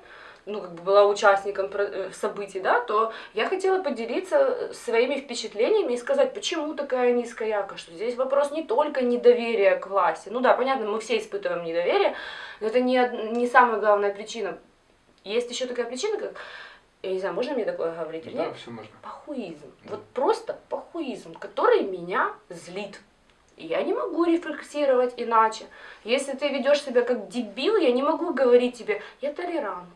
ну, как бы была участником э, событий, да, то я хотела поделиться своими впечатлениями и сказать, почему такая низкая явка, что здесь вопрос не только недоверия к власти. Ну да, понятно, мы все испытываем недоверие, но это не, не самая главная причина. Есть еще такая причина, как я не знаю, можно мне такое говорить или
да,
нет?
все можно.
Похуизм. Да. Вот просто похуизм, который меня злит. И я не могу рефлексировать иначе. Если ты ведешь себя как дебил, я не могу говорить тебе, я толерантна.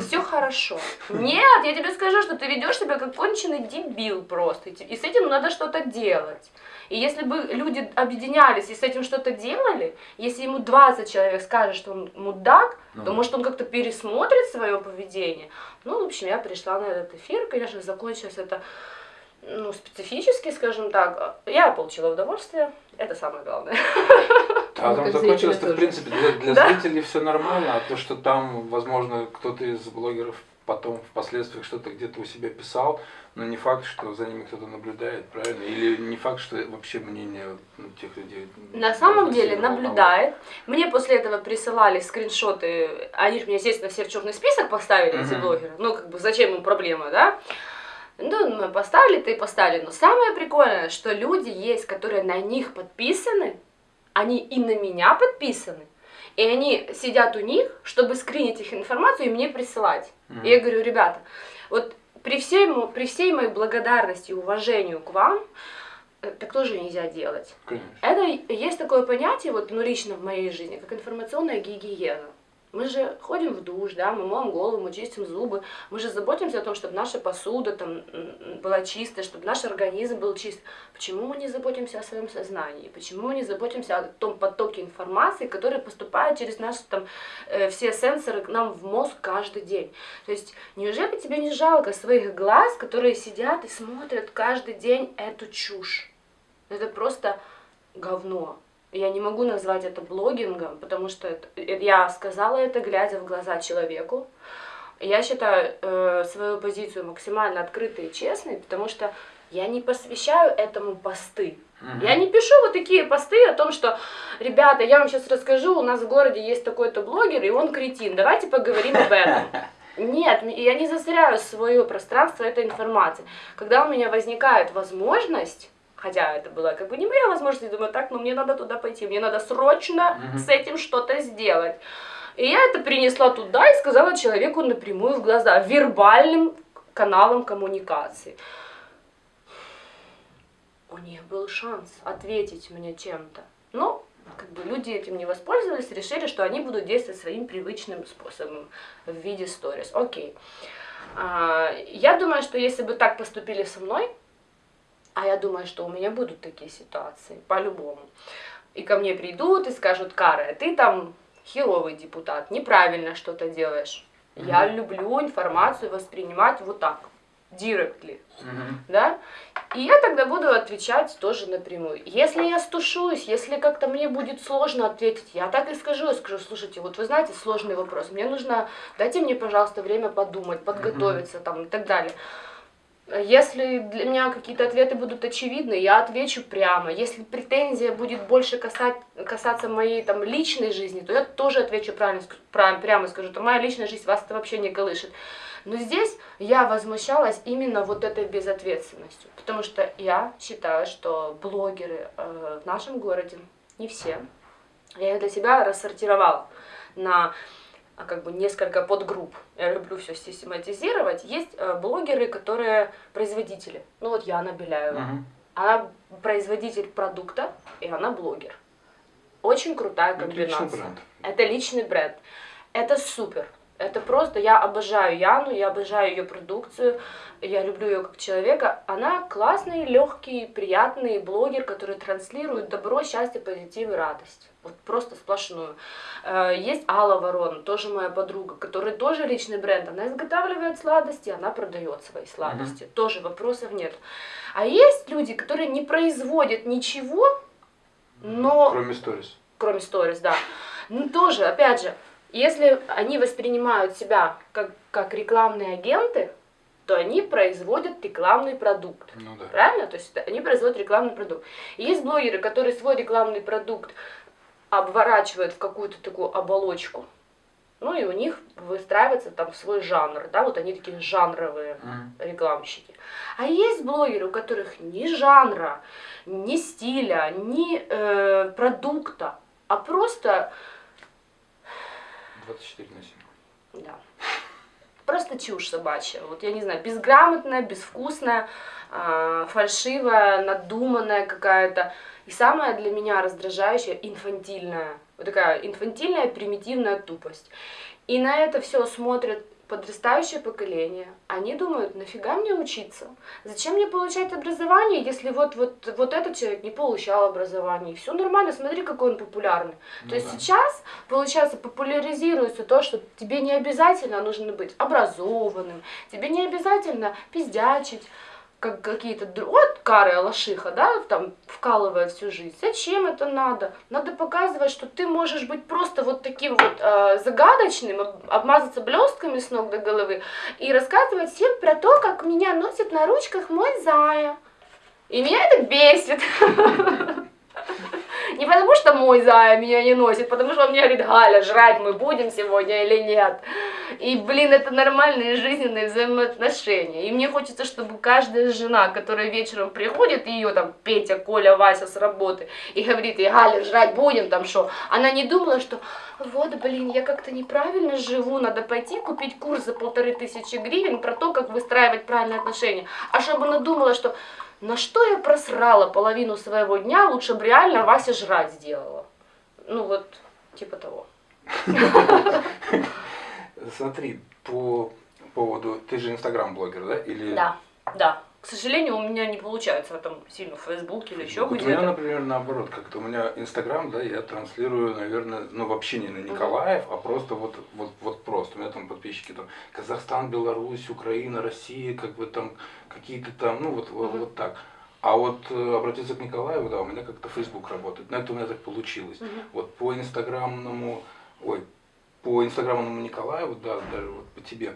Все хорошо. Нет, я тебе скажу, что ты ведешь себя как конченый дебил просто. И с этим надо что-то делать. И если бы люди объединялись и с этим что-то делали, если ему 20 человек скажет, что он мудак, ну. то может он как-то пересмотрит свое поведение. Ну, в общем, я пришла на этот эфир, конечно, закончилось это ну, специфически, скажем так. Я получила удовольствие, это самое главное.
А там закончилось в принципе, для, для да? зрителей все нормально, а то, что там, возможно, кто-то из блогеров потом впоследствии что-то где-то у себя писал, но не факт, что за ними кто-то наблюдает, правильно? Или не факт, что вообще мнение ну, тех людей...
На самом деле наблюдает. Мне после этого присылали скриншоты, они же меня, естественно, все в черный список поставили, эти блогеры. Ну, как бы, зачем им проблема, да? Ну, мы поставили, ты поставили. Но самое прикольное, что люди есть, которые на них подписаны, они и на меня подписаны, и они сидят у них, чтобы скринить их информацию и мне присылать. Mm-hmm. И я говорю, ребята, вот при всей, при всей моей благодарности и уважению к вам, э, так тоже нельзя делать.
Конечно.
Это есть такое понятие, вот, ну, лично в моей жизни, как информационная гигиена. Мы же ходим в душ, да, мы моем голову, мы чистим зубы, мы же заботимся о том, чтобы наша посуда там была чистая, чтобы наш организм был чист. Почему мы не заботимся о своем сознании? Почему мы не заботимся о том потоке информации, который поступает через наши там э, все сенсоры к нам в мозг каждый день? То есть неужели тебе не жалко своих глаз, которые сидят и смотрят каждый день эту чушь? Это просто говно. Я не могу назвать это блогингом, потому что это, я сказала это, глядя в глаза человеку. Я считаю э, свою позицию максимально открытой и честной, потому что я не посвящаю этому посты.
Мгм.
Я не пишу вот такие посты о том, что, ребята, я вам сейчас расскажу, у нас в городе есть такой-то блогер, и он кретин, давайте поговорим об этом. Нет, я не засоряю свое пространство этой информацией. Когда у меня возникает возможность, хотя это была как бы не моя возможность, я думаю, так, но мне надо туда пойти, мне надо срочно
Мгм.
с этим что-то сделать. И я это принесла туда и сказала человеку напрямую в глаза, вербальным каналом коммуникации. У них был шанс ответить мне чем-то. Но как бы люди этим не воспользовались, решили, что они будут действовать своим привычным способом в виде сторис. Окей. А, я думаю, что если бы так поступили со мной, а я думаю, что у меня будут такие ситуации, по-любому. И ко мне придут и скажут, Кара, ты там херовый депутат, неправильно что-то делаешь. Я люблю информацию воспринимать вот так, directly
Мгм.
да, и я тогда буду отвечать тоже напрямую. Если я стушуюсь, если как-то мне будет сложно ответить, я так и скажу, я скажу, слушайте, вот вы знаете, сложный вопрос, мне нужно, дайте мне, пожалуйста, время подумать, подготовиться там и так далее. Если для меня какие-то ответы будут очевидны, я отвечу прямо. Если претензия будет больше касать, касаться моей там личной жизни, то я тоже отвечу правильно, ск- прям- прямо скажу, что моя личная жизнь вас это вообще не колышет. Но здесь я возмущалась именно вот этой безответственностью, потому что я считаю, что блогеры э, в нашем городе, не все, я для себя рассортировала на как бы несколько подгрупп. Я люблю все систематизировать. Есть э, блогеры, которые производители. Ну вот Яна Беляева.
Мгм.
Она производитель продукта, и она блогер. Очень крутая
Это
комбинация.
личный бренд.
Это личный бренд. Это супер. Это просто, я обожаю Яну, я обожаю ее продукцию, я люблю ее как человека. Она классный, легкий, приятный блогер, который транслирует добро, счастье, позитив и радость. Вот просто сплошную. Э, Есть Алла Ворон, тоже моя подруга, которая тоже личный бренд. Она изготавливает сладости, она продает свои сладости. Тоже вопросов нет. А есть люди, которые не производят ничего, но
Кроме сторис.
кроме сторис, да. Ну, тоже, опять же, если они воспринимают себя как, как рекламные агенты, то они производят рекламный продукт.
Ну да.
Правильно? То есть они производят рекламный продукт. И есть блогеры, которые свой рекламный продукт обворачивают в какую-то такую оболочку. Ну и у них выстраивается там свой жанр, да, вот они такие жанровые рекламщики. А есть блогеры, у которых ни жанра, ни стиля, ни э, продукта, а просто,
24 на 7.
да, просто чушь собачья. Вот я не знаю, безграмотная, безвкусная, а, фальшивая, надуманная какая-то. И самое для меня раздражающее инфантильная. Вот такая инфантильная, примитивная тупость. И на это все смотрят подрастающее поколение. Они думают, нафига мне учиться? Зачем мне получать образование, если вот, вот, вот этот человек не получал образование? Все нормально, смотри, какой он популярный.
Ну
То есть
да.
сейчас, получается, популяризируется то, что тебе не обязательно нужно быть образованным, тебе не обязательно пиздячить, как какие-то... Вот Кары Алашиха, да, там вкалывает всю жизнь. Зачем это надо? Надо показывать, что ты можешь быть просто вот таким вот э, загадочным, об- обмазаться блестками с ног до головы и рассказывать всем про то, как меня носит на ручках мой зая. И меня это бесит. Не потому что мой зая меня не носит, потому что он мне говорит, Галя, жрать мы будем сегодня или нет. И, блин, это нормальные жизненные взаимоотношения. И мне хочется, чтобы каждая жена, которая вечером приходит, ее там Петя, Коля, Вася с работы, и говорит ей, Галя, жрать будем там что, она не думала, что вот, блин, я как-то неправильно живу, надо пойти купить курс за полторы тысячи гривен про то, как выстраивать правильные отношения. А чтобы она думала, что на что я просрала половину своего дня, лучше бы реально Вася жрать сделала. Ну вот, типа того.
Смотри, по поводу... Ты же инстаграм-блогер, да? Или...
Да, да. К сожалению, у меня не получается там сильно в Фейсбуке или еще
Вот у меня,
где-то.
например, наоборот, как-то у меня Инстаграм, да, я транслирую, наверное, ну вообще не на Николаев, а просто вот, вот, вот просто. У меня там подписчики там Казахстан, Беларусь, Украина, Россия, как бы там какие-то там, ну вот, вот,
Мгм.
вот так. А вот э, обратиться к Николаеву, да, у меня как-то Facebook работает. На это у меня так получилось.
Мгм.
Вот по инстаграмному, ой, по инстаграму Николаеву, да, даже вот по тебе,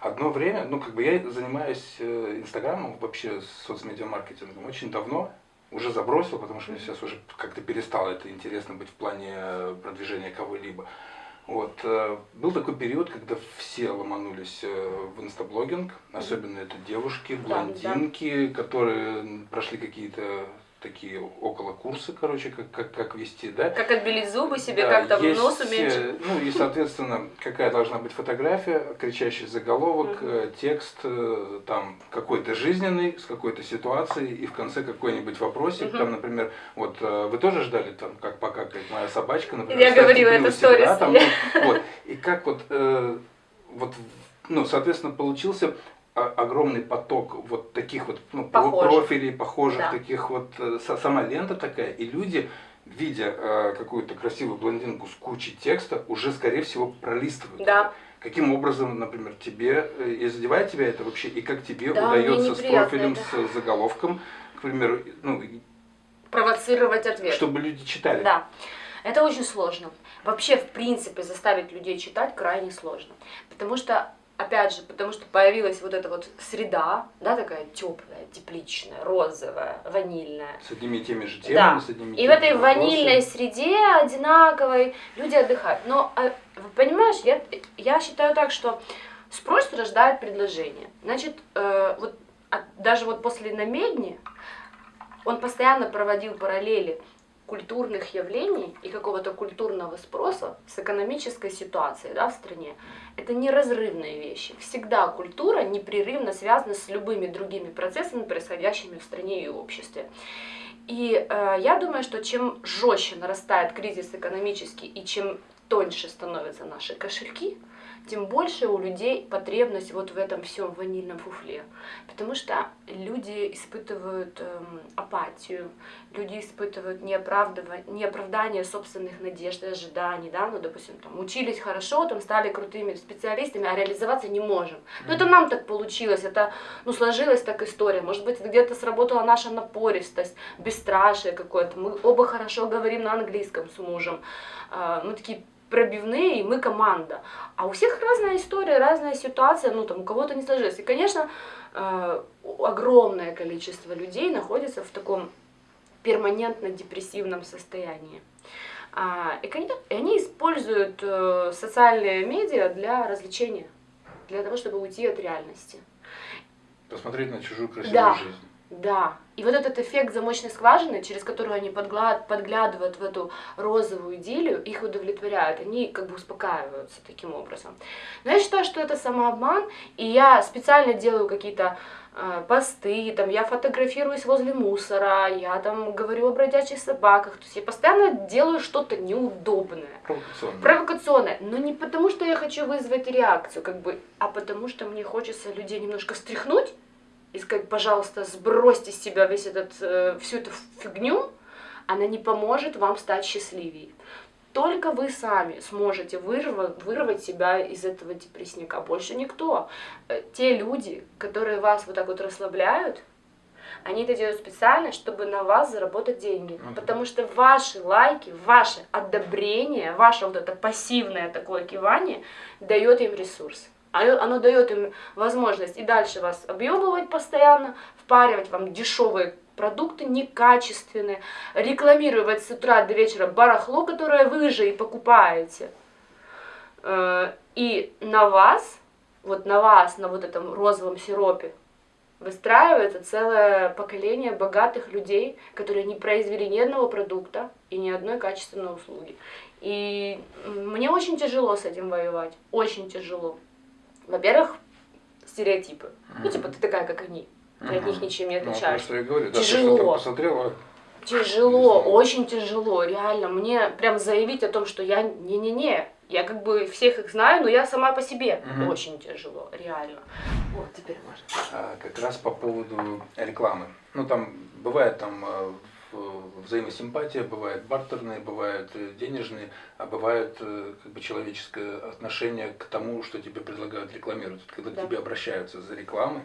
одно время, ну, как бы я занимаюсь э, инстаграмом, вообще соцмедиа-маркетингом очень давно, уже забросил, потому что мне сейчас уже как-то перестало это интересно быть в плане э, продвижения кого-либо. Вот. Э, был такой период, когда все ломанулись в инстаблогинг, особенно это девушки, блондинки, да, да. которые прошли какие-то такие около курсы, короче, как, как, как вести, да?
Как отбелить зубы себе, да, как там есть, нос уменьшить.
Э, ну и, соответственно, какая должна быть фотография, кричащий заголовок, угу. текст, э, там, какой-то жизненный, с какой-то ситуацией, и в конце какой-нибудь вопросик, угу. там, например, вот, вы тоже ждали, там, как покакает моя собачка, например?
Я говорила это в сторис. Да, там,
вот, и как вот, э, вот, ну, соответственно, получился огромный поток вот таких вот ну, похожих. профилей, похожих, да. таких вот, э, сама лента такая, и люди, видя э, какую-то красивую блондинку с кучей текста, уже, скорее всего, пролистывают.
Да.
Каким образом, например, тебе, э, и задевает тебя это вообще, и как тебе да, удается с профилем, это. с заголовком, к примеру, ну,
провоцировать ответ.
Чтобы люди читали.
Да. Это очень сложно. Вообще, в принципе, заставить людей читать крайне сложно. Потому что опять же, потому что появилась вот эта вот среда, да, такая теплая, тепличная, розовая, ванильная.
С одними и теми же темами,
да.
с одними
и И в этой ванильной среде одинаковой люди отдыхают. Но, а, понимаешь, я, я считаю так, что спрос рождает предложение. Значит, э, вот даже вот после намедни он постоянно проводил параллели культурных явлений и какого-то культурного спроса с экономической ситуацией да, в стране, это неразрывные вещи. Всегда культура непрерывно связана с любыми другими процессами, происходящими в стране и обществе. И э, я думаю, что чем жестче нарастает кризис экономический и чем тоньше становятся наши кошельки, тем больше у людей потребность вот в этом всем ванильном фуфле. Потому что люди испытывают эм, апатию, люди испытывают неоправдание собственных надежд и ожиданий, да, ну, допустим, там, учились хорошо, там, стали крутыми специалистами, а реализоваться не можем. Ну, это нам так получилось, это, ну, сложилась так история, может быть, где-то сработала наша напористость, бесстрашие какое-то, мы оба хорошо говорим на английском с мужем, э, мы такие пробивные, и мы команда. А у всех разная история, разная ситуация, ну там у кого-то не сложилось. И, конечно, э, огромное количество людей находится в таком перманентно депрессивном состоянии. А, и, они используют э, социальные медиа для развлечения, для того, чтобы уйти от реальности.
Посмотреть на чужую красивую
да.
жизнь.
Да. И вот этот эффект замочной скважины, через которую они подглядывают в эту розовую идиллию, их удовлетворяют, они как бы успокаиваются таким образом. Но я считаю, что это самообман, и я специально делаю какие-то э, посты, там, я фотографируюсь возле мусора, я там говорю о бродячих собаках, то есть я постоянно делаю что-то неудобное.
Провокационное.
Провокационное. Но не потому, что я хочу вызвать реакцию, как бы, а потому что мне хочется людей немножко стряхнуть, и сказать, пожалуйста, сбросьте с себя весь этот, э, всю эту фигню, она не поможет вам стать счастливее. Только вы сами сможете вырвать, вырвать себя из этого депрессника, больше никто. Э, те люди, которые вас вот так вот расслабляют, они это делают специально, чтобы на вас заработать деньги. Ну, Потому что ваши лайки, ваше одобрение, ваше вот это пассивное такое кивание дает им ресурс. А оно дает им возможность и дальше вас объебывать постоянно, впаривать вам дешевые продукты некачественные, рекламировать с утра до вечера барахло, которое вы же и покупаете. Э, и на вас, вот на вас, на вот этом розовом сиропе, выстраивается целое поколение богатых людей, которые не произвели ни одного продукта и ни одной качественной услуги. И мне очень тяжело с этим воевать, очень тяжело. Во-первых, стереотипы. Mm-hmm. Ну, типа, ты такая, как они. Ты mm-hmm. от них ничем не ну, отличаешься.
Ну, я говорю,
Тяжело.
Да, ты посмотрела,
Тяжело, очень тяжело, реально. Мне прям заявить о том, что я не-не-не, я как бы всех их знаю, но я сама по себе. Угу. Очень тяжело, реально. Вот, теперь можно.
А, как раз по поводу рекламы. Ну, там бывает там э, взаимосимпатия, бывает бартерные, бывают э, денежные, а бывает э, как бы человеческое отношение к тому, что тебе предлагают рекламировать. Когда да. к тебе обращаются за рекламой,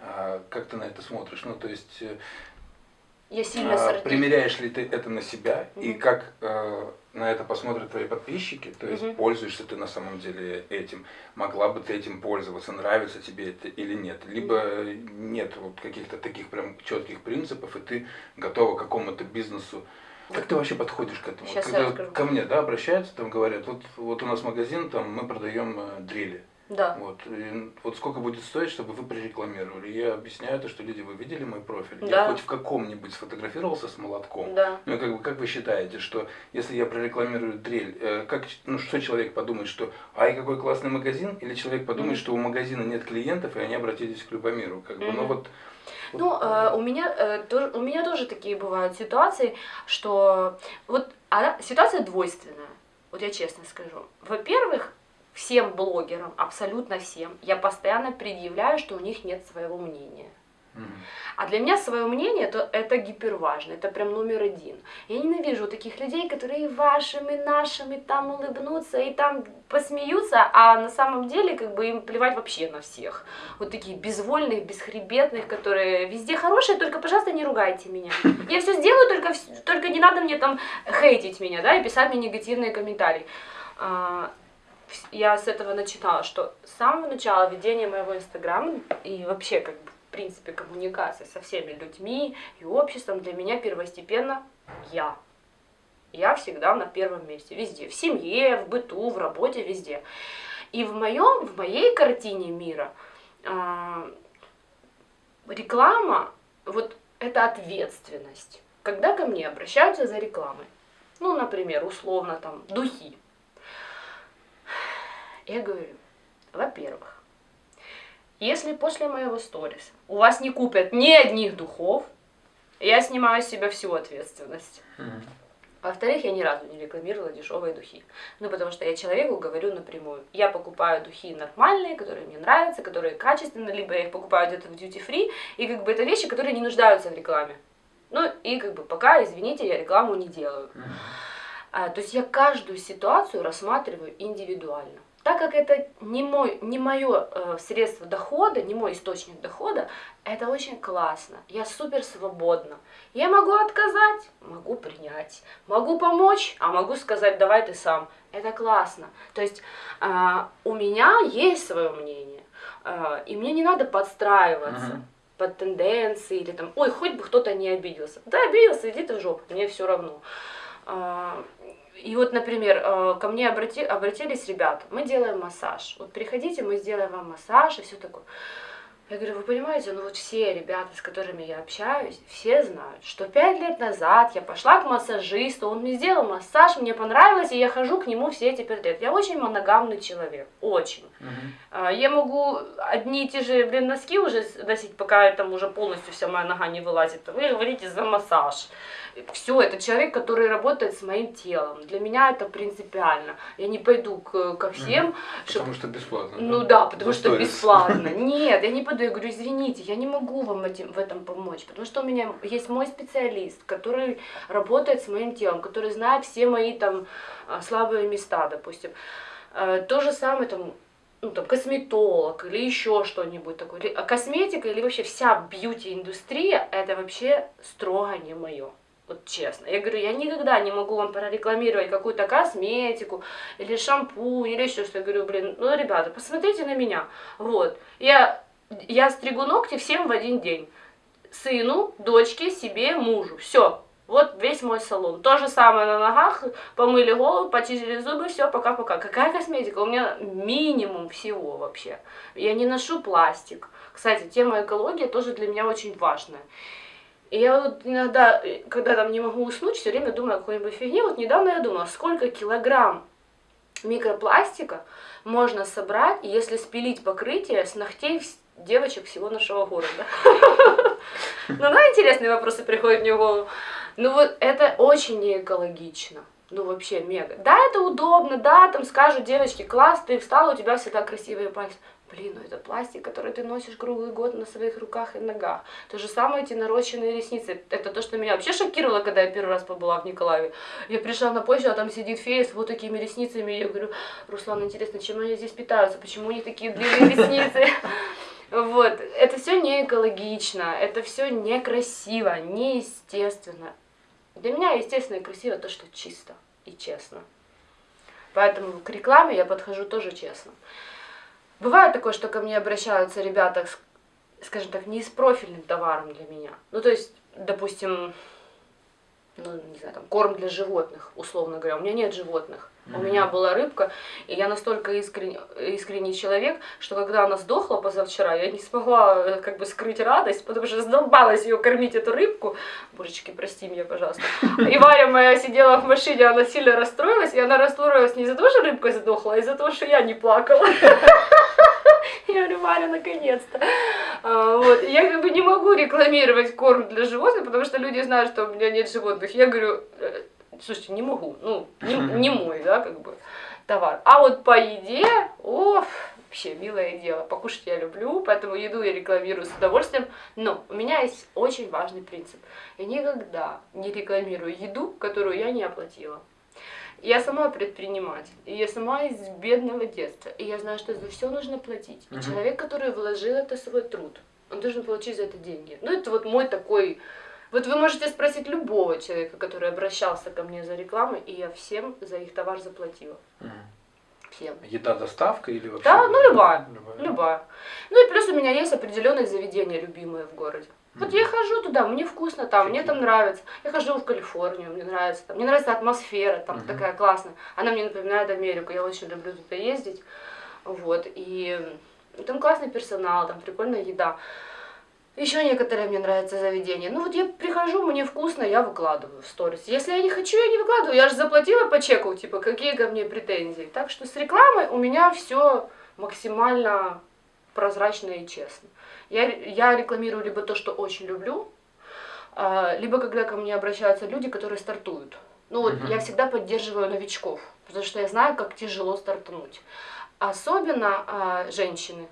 а, как ты на это смотришь? Ну, то есть, э,
я сильно
А, примеряешь ли ты это на себя и
Мгм.
как э, на это посмотрят твои подписчики? То есть
Мгм.
пользуешься ты на самом деле этим? Могла бы ты этим пользоваться? Нравится тебе это или нет? Либо нет вот каких-то таких прям четких принципов, и ты готова к какому-то бизнесу. Как ты вообще подходишь к этому?
Я
Когда ко мне, да, обращаются, там говорят, вот, вот у нас магазин, там мы продаем э, дрели.
Да.
Вот, и вот сколько будет стоить, чтобы вы прорекламировали? Я объясняю то, что люди, вы видели мой профиль?
Да.
Я хоть в каком-нибудь сфотографировался с молотком?
Да.
Ну, как, бы, как вы считаете, что если я прорекламирую дрель, э, как, ну, что человек подумает, что ай, какой классный магазин, или человек подумает,
Мгм.
что у магазина нет клиентов, и они обратились к Любомиру? Как бы, ну
Мгм.
вот,
Ну, э, у меня э, тоже, у меня тоже такие бывают ситуации, что вот она, ситуация двойственная. Вот я честно скажу. Во-первых, всем блогерам, абсолютно всем, я постоянно предъявляю, что у них нет своего мнения. А для меня свое мнение это, это гиперважно, это прям номер один. Я ненавижу таких людей, которые вашими, нашими там улыбнутся и там посмеются, а на самом деле как бы им плевать вообще на всех. Вот такие безвольных, бесхребетных, которые везде хорошие, только, пожалуйста, не ругайте меня. Я все сделаю, только, только не надо мне там хейтить меня, да, и писать мне негативные комментарии. Я с этого начинала, что с самого начала ведения моего инстаграма и вообще как бы в принципе коммуникации со всеми людьми и обществом для меня первостепенно я. Я всегда на первом месте, везде, в семье, в быту, в работе, везде. И в моем, в моей картине мира а, реклама, вот это ответственность. Когда ко мне обращаются за рекламой, ну, например, условно там духи, я говорю, во-первых, если после моего сториса у вас не купят ни одних духов, я снимаю с себя всю ответственность.
Мгм.
Во-вторых, я ни разу не рекламировала дешевые духи. Ну, потому что я человеку говорю напрямую. Я покупаю духи нормальные, которые мне нравятся, которые качественные, либо я их покупаю где-то в duty free, и как бы это вещи, которые не нуждаются в рекламе. Ну, и как бы пока, извините, я рекламу не делаю.
Мгм.
А, то есть я каждую ситуацию рассматриваю индивидуально. Так как это не, мой, не мое э, средство дохода, не мой источник дохода, это очень классно. Я супер свободна. Я могу отказать, могу принять, могу помочь, а могу сказать, давай ты сам. Это классно. То есть а, у меня есть свое мнение, а, и мне не надо подстраиваться под тенденции или там, ой, хоть бы кто-то не обиделся. Да, обиделся, иди ты в жопу, мне все равно. И вот, например, э, ко мне обрати, обратились ребята, мы делаем массаж. Вот приходите, мы сделаем вам массаж и все такое. Я говорю, вы понимаете, ну вот все ребята, с которыми я общаюсь, все знают, что пять лет назад я пошла к массажисту, он мне сделал массаж, мне понравилось, и я хожу к нему все эти пять лет. Я очень моногамный человек, очень. А, Я могу одни и те же, блин, носки уже носить, пока там уже полностью вся моя нога не вылазит. Вы говорите за массаж. Все, это человек, который работает с моим телом. Для меня это принципиально. Я не пойду к, ко всем, чтоб-
Потому что бесплатно.
ну да, потому
За
что
сторис.
бесплатно. Нет, я не пойду. Я говорю, извините, я не могу вам этим, в этом помочь, потому что у меня есть мой специалист, который работает с моим телом, который знает все мои там а, слабые места, допустим. Э, То же самое там ну, там, косметолог или еще что-нибудь такое. А Косметика или вообще вся бьюти-индустрия, это вообще строго не мое. Вот честно. Я говорю, я никогда не могу вам прорекламировать какую-то косметику или шампунь или еще что. Я говорю, блин, ну, ребята, посмотрите на меня. Вот. Я, я стригу ногти всем в один день. Сыну, дочке, себе, мужу. Все. Вот весь мой салон. То же самое на ногах, помыли голову, почистили зубы, все, пока-пока. Какая косметика? У меня минимум всего вообще. Я не ношу пластик. Кстати, тема экологии тоже для меня очень важная. И я вот иногда, э, когда там не могу уснуть, все время думаю о какой-нибудь фигне. Вот недавно я думала, сколько килограмм микропластика можно собрать, если спилить покрытие с ногтей девочек всего нашего города. Ну да, интересные вопросы приходят мне в голову. Ну вот это очень не экологично. Ну вообще мега. Да, это удобно, да, там скажут девочки, класс, ты встала, у тебя всегда красивые пальцы. Блин, ну это пластик, который ты носишь круглый год на своих руках и ногах. То же самое эти нарощенные ресницы. Это то, что меня вообще шокировало, когда я первый раз побыла в Николаеве. Я пришла на почту, а там сидит фея с вот такими ресницами. Я говорю, Руслан, интересно, чем они здесь питаются? Почему у них такие длинные ресницы? Вот, это все не экологично, это все некрасиво, неестественно. Для меня естественно и красиво то, что чисто и честно. Поэтому к рекламе я подхожу тоже честно. Бывает такое, что ко мне обращаются ребята, скажем так, не с профильным товаром для меня. Ну, то есть, допустим, ну, не знаю, там, корм для животных, условно говоря. У меня нет животных. У меня была рыбка, и я настолько искренний, искренний человек, что когда она сдохла позавчера, я не смогла э, как бы скрыть радость, потому что задолбалась ее кормить, эту рыбку. Божечки, прости меня, пожалуйста. И Варя моя сидела в машине, она сильно расстроилась, и она расстроилась не из-за того, что рыбка сдохла, а из-за того, что я не плакала. Я говорю, Варя, наконец-то. А, вот. Я как бы не могу рекламировать корм для животных, потому что люди знают, что у меня нет животных. Я говорю, «Э, слушайте, не могу, ну, не, не мой, да, как бы, товар. А вот по еде, о, вообще милое дело, покушать я люблю, поэтому еду я рекламирую с удовольствием, но у меня есть очень важный принцип. Я никогда не рекламирую еду, которую я не оплатила. Я сама предприниматель, и я сама из бедного детства, и я знаю, что за все нужно платить. И человек, который вложил это свой труд, он должен получить за это деньги. Ну, это вот мой такой вот вы можете спросить любого человека, который обращался ко мне за рекламой, и я всем за их товар заплатила. Угу. Всем.
Еда доставка или вообще?
Да, ну любая, любая. Любая. Ну и плюс у меня есть определенные заведения любимые в городе. Вот я хожу туда, мне вкусно там, Какие? мне там нравится. Я хожу в Калифорнию, мне нравится там. Мне нравится атмосфера там угу. такая классная. Она мне напоминает Америку, я очень люблю туда ездить. Вот, и там классный персонал, там прикольная еда. Еще некоторые мне нравятся заведения. Ну вот я прихожу, мне вкусно, я выкладываю в сторис. Если я не хочу, я не выкладываю. Я же заплатила по чеку, типа, какие ко мне претензии. Так что с рекламой у меня все максимально прозрачно и честно. Я, я рекламирую либо то, что очень люблю, а, либо когда ко мне обращаются люди, которые стартуют. Ну вот uh-huh. я всегда поддерживаю новичков, потому что я знаю, как тяжело стартануть. Особенно а, женщины.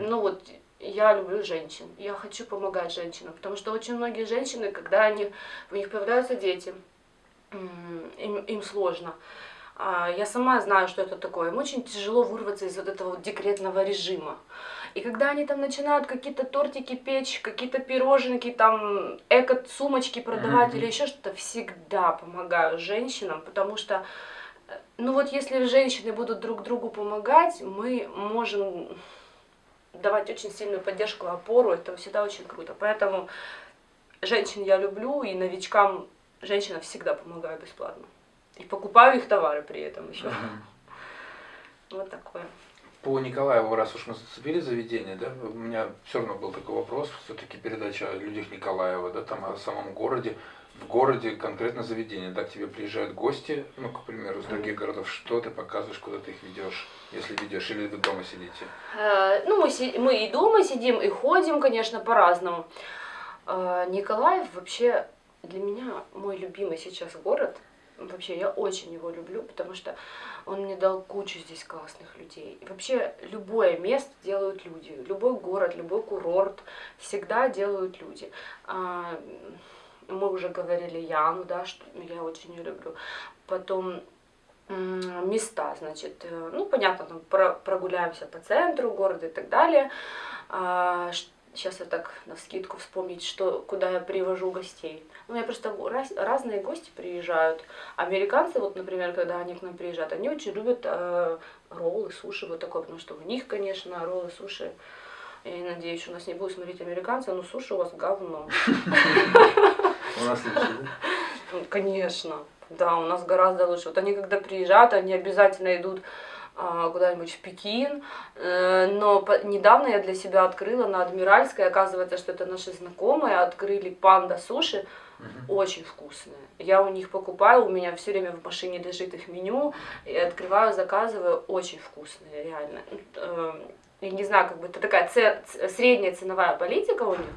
Ну вот я люблю женщин, я хочу помогать женщинам, потому что очень многие женщины, когда они, у них появляются дети, им, им сложно. А, я сама знаю, что это такое. Им очень тяжело вырваться из вот этого вот декретного режима. И когда они там начинают какие-то тортики печь, какие-то пироженки, там эко-сумочки продавать mm-hmm. или еще что-то, всегда помогаю женщинам, потому что, э, ну вот если женщины будут друг другу помогать, мы можем давать очень сильную поддержку, опору, это всегда очень круто. Поэтому женщин я люблю, и новичкам женщинам всегда помогаю бесплатно. И покупаю их товары при этом еще. Вот такое.
По Николаеву, раз уж мы зацепили заведение, да, у меня все равно был такой вопрос, все-таки передача о людях Николаева, да, там о самом городе в городе конкретно заведение, да, к тебе приезжают гости, ну, к примеру, из других городов, что ты показываешь, куда ты их ведешь, если ведешь, или вы дома сидите?
Э, ну, мы, мы и дома сидим, и ходим, конечно, по-разному. Э, Николаев вообще для меня мой любимый сейчас город. Вообще, я очень его люблю, потому что он мне дал кучу здесь классных людей. И вообще, любое место делают люди. Любой город, любой курорт всегда делают люди. А, мы уже говорили Яну, да, что я очень ее люблю. Потом места, значит, э, ну, понятно, там про, прогуляемся по центру города и так далее. А, сейчас я так на скидку вспомнить, что, куда я привожу гостей. Ну, я просто раз, разные гости приезжают. Американцы, вот, например, когда они к нам приезжают, они очень любят э, роллы, суши, вот такое, потому что у них, конечно, роллы, суши я надеюсь, у нас не будет смотреть американцы, но суши у вас говно.
У нас лучше,
Конечно. Да, у нас гораздо лучше. Вот они когда приезжают, они обязательно идут а, куда-нибудь в Пекин. Э, но недавно я для себя открыла на Адмиральской, оказывается, что это наши знакомые, открыли панда суши. Угу. Очень вкусные. Я у них покупаю, у меня все время в машине лежит их меню, и открываю, заказываю, очень вкусные, реально. Эм, я не знаю, как бы это такая средняя ценовая политика у них.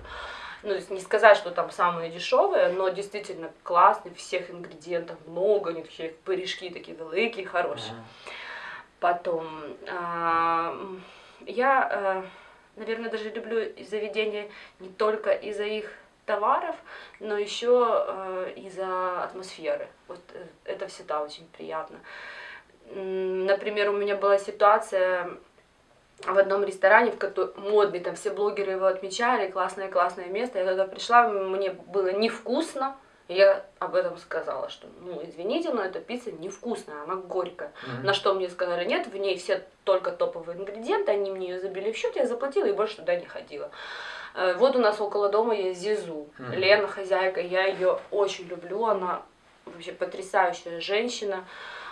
Ну, не сказать, что там самые дешевые, но действительно классные, всех ингредиентов много, у них такие пиріжки такие великие, хорошие. Потом а, я, а, наверное, даже люблю заведения не только из-за их товаров, но еще а, из-за атмосферы. Вот э, это всегда очень приятно. Например, у меня была ситуация в одном ресторане, в котором модный, там все блогеры его отмечали, классное-классное место. Я когда пришла, мне было невкусно. Я об этом сказала, что, ну, извините, но эта пицца невкусная, она горькая. Mm-hmm. На что мне сказали, нет, в ней все только топовые ингредиенты, они мне ее забили в счет, я заплатила и больше туда не ходила. Э, вот у нас около дома есть Зизу. Mm-hmm. Лена, хозяйка, я ее очень люблю, она вообще потрясающая женщина.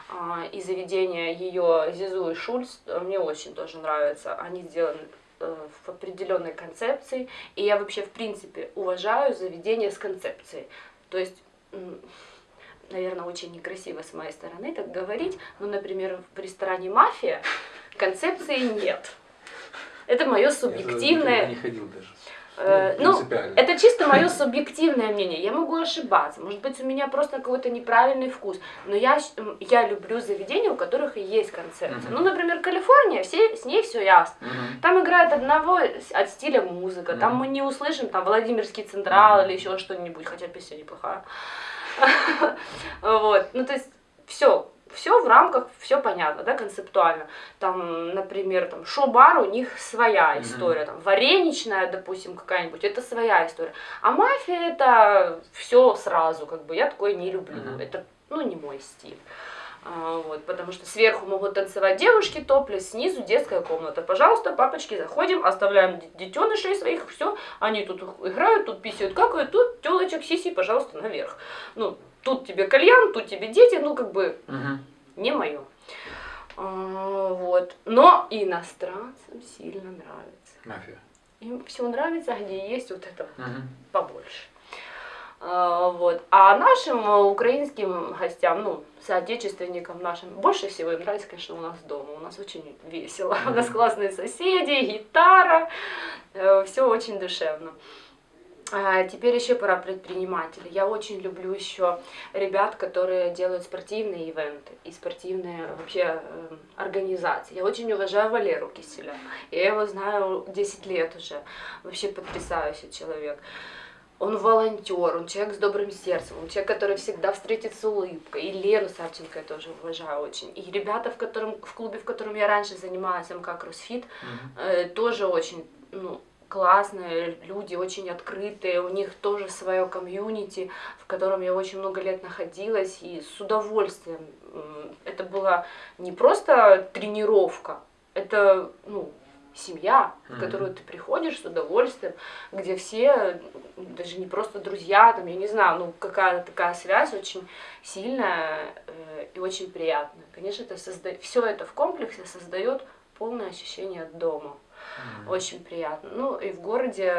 А, и заведение ее Зизу и Шульц мне очень тоже нравится. Они сделаны э, в определенной концепции, и я вообще в принципе уважаю заведение с концепцией. То есть, наверное, очень некрасиво с моей стороны так говорить, но, например, в ресторане «Мафия» концепции нет. Это мое субъективное...
Я не ходил даже.
Э, ну, это чисто мое субъективное мнение. Я могу ошибаться. Может быть, у меня просто какой-то неправильный вкус. Но я, я люблю заведения, у которых и есть концепция. Ну, например, Калифорния, все, с ней все ясно. Там играет одного от стиля музыка. Там мы не услышим там Владимирский Централ или еще что-нибудь, хотя песня неплохая. Вот. Ну, то есть, все все в рамках, все понятно, да, концептуально. Там, например, там шоу-бар у них своя история, там вареничная, допустим, какая-нибудь, это своя история. А мафия это все сразу, как бы я такое не люблю. Это, ну, не мой стиль. А, вот, потому что сверху могут танцевать девушки топлес, снизу детская комната. Пожалуйста, папочки, заходим, оставляем детенышей своих, все, они тут играют, тут писают, какают, тут телочек сиси, пожалуйста, наверх. Ну, тут тебе кальян, тут тебе дети, ну как бы угу. не мое. А, вот. Но иностранцам сильно нравится.
Мафия.
Им все нравится, где есть вот это угу. побольше. А, вот. А нашим э, украинским гостям, ну, соотечественникам нашим, больше всего им нравится, конечно, у нас дома. У нас очень весело. Mm-hmm. У нас классные соседи, гитара, э, все очень душевно. А теперь еще про предпринимателей. Я очень люблю еще ребят, которые делают спортивные ивенты и спортивные вообще э, организации. Я очень уважаю Валеру Киселя. Я его знаю 10 лет уже. Вообще потрясающий человек. Он волонтер, он человек с добрым сердцем, он человек, который всегда встретит с улыбкой. И Лену Савченко я тоже уважаю очень. И ребята, в, котором, в клубе, в котором я раньше занималась, МК Кроссфит, mm-hmm. э, тоже очень ну, классные люди, очень открытые, у них тоже свое комьюнити, в котором я очень много лет находилась, и с удовольствием. Это была не просто тренировка, это ну, семья, в которую ты приходишь с удовольствием, где все, даже не просто друзья, там, я не знаю, ну, какая-то такая связь очень сильная э, и очень приятная. Конечно, это созда... все это в комплексе создает полное ощущение дома. Mm-hmm. Очень приятно. Ну, и в городе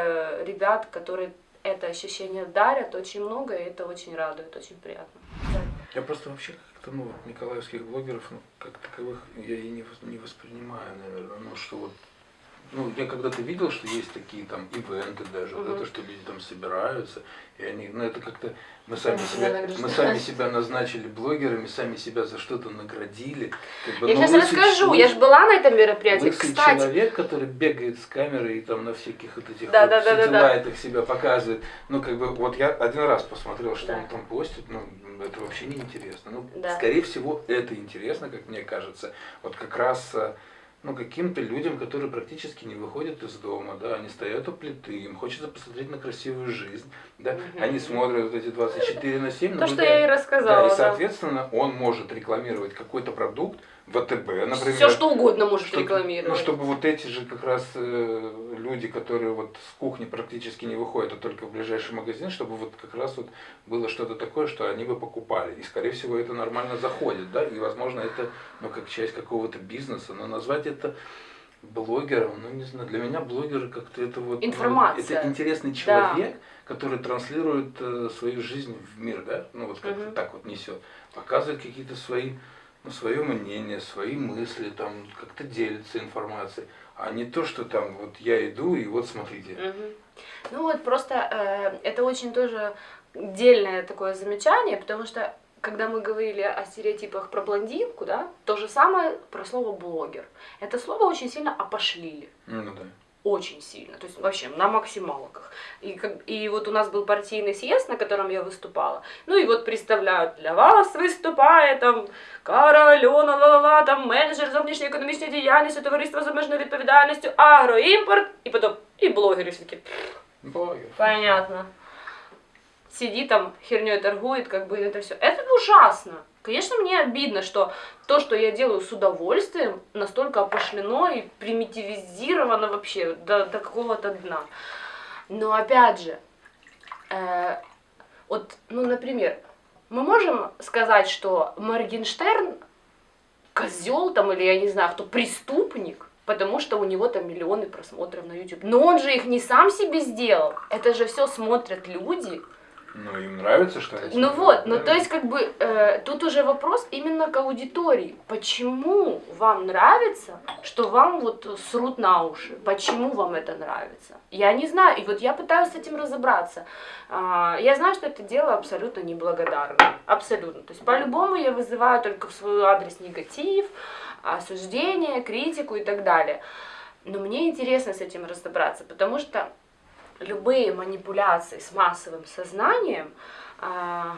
ребят, которые это ощущение дарят, очень много, и это очень радует, очень приятно.
Я просто вообще как-то, ну, николаевских блогеров, ну, как таковых я и не, не воспринимаю, наверное, ну, что вот ну, я когда-то видел, что есть такие там ивенты даже, угу. да, то, что люди там собираются, и они, ну, это как-то мы сами, себя, мы сами себя назначили блогерами, сами себя за что-то наградили.
Как бы, я сейчас расскажу, лысый, я же была на этом мероприятии,
лысый кстати. человек, который бегает с камерой и там на всяких вот этих да, вот да, да, да, да. себя показывает. Ну, как бы, вот я один раз посмотрел, что да. он там постит, ну, это вообще не интересно. Ну, да. скорее всего, это интересно, как мне кажется. Вот как раз э, ну, каким-то людям, которые практически не выходят из дома, да, они стоят у плиты, им хочется посмотреть на красивую жизнь, да, угу. они смотрят вот эти 24 на 7.
То, что я и рассказала.
Да, и, соответственно, он может рекламировать какой-то продукт, ВТБ, например.
Все что угодно может
чтобы,
рекламировать.
Ну, чтобы вот эти же как раз э, люди, которые вот с кухни практически не выходят, а только в ближайший магазин, чтобы вот как раз вот было что-то такое, что они бы покупали. И, скорее всего, это нормально заходит, да, и, возможно, это, ну, как часть какого-то бизнеса, но назвать это блогером, ну, не знаю, для меня блогеры как-то это вот...
Информация.
Ну, это интересный человек, да. который транслирует э, свою жизнь в мир, да, ну, вот как-то угу. так вот несет, показывает какие-то свои ну, свое мнение, свои мысли, там как-то делится информацией, а не то, что там вот я иду и вот смотрите.
Угу. Ну вот просто э, это очень тоже дельное такое замечание, потому что когда мы говорили о стереотипах про блондинку, да, то же самое про слово блогер. Это слово очень сильно опошлили.
Ну да
очень сильно, то есть вообще на максималках. И, как, и вот у нас был партийный съезд, на котором я выступала. Ну и вот представляют, для вас выступает там Кара Альона, ла-ла-ла, там менеджер за внешнеекономічної діяльності, товариство з обмеженою відповідальністю, агроімпорт, і потім і блогери все таки.
Блогер.
Понятно. Сидит там, херней торгует, как бы это все. Это ужасно. Конечно, мне обидно, что то, что я делаю с удовольствием, настолько опошлено и примитивизировано вообще до, до какого-то дна. Но опять же, э, вот, ну, например, мы можем сказать, что Моргенштерн козел там, или я не знаю, кто преступник, потому что у него там миллионы просмотров на YouTube. Но он же их не сам себе сделал. Это же все смотрят люди.
Ну, им нравится, что они
Ну вот, ну то есть как бы э, тут уже вопрос именно к аудитории. Почему вам нравится, что вам вот срут на уши? Почему вам это нравится? Я не знаю, и вот я пытаюсь с этим разобраться. А, я знаю, что это дело абсолютно неблагодарное, абсолютно. То есть по-любому я вызываю только в свой адрес негатив, осуждение, критику и так далее. Но мне интересно с этим разобраться, потому что любые манипуляции с массовым сознанием, а,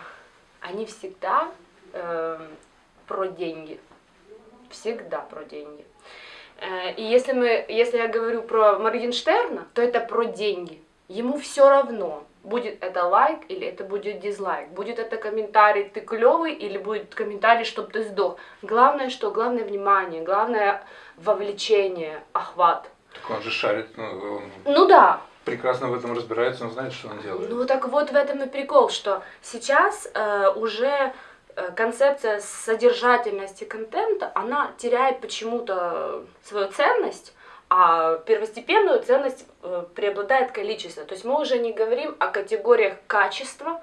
они всегда э, про деньги. Всегда про деньги. Э, И если, мы, если я говорю про Моргенштерна, то это про деньги. Ему все равно, будет это лайк или это будет дизлайк. Будет это комментарий «ты клевый» или будет комментарий «чтоб ты сдох». Главное что? Главное внимание, главное вовлечение, охват.
Так он же шарит, ну, он
Ну да,
прекрасно в этом разбирается, он знает, что он делает.
Ну так вот в этом и прикол, что сейчас э, уже э, концепция содержательности контента, она теряет почему-то свою ценность, а первостепенную ценность э, преобладает количество. То есть мы уже не говорим о категориях качества,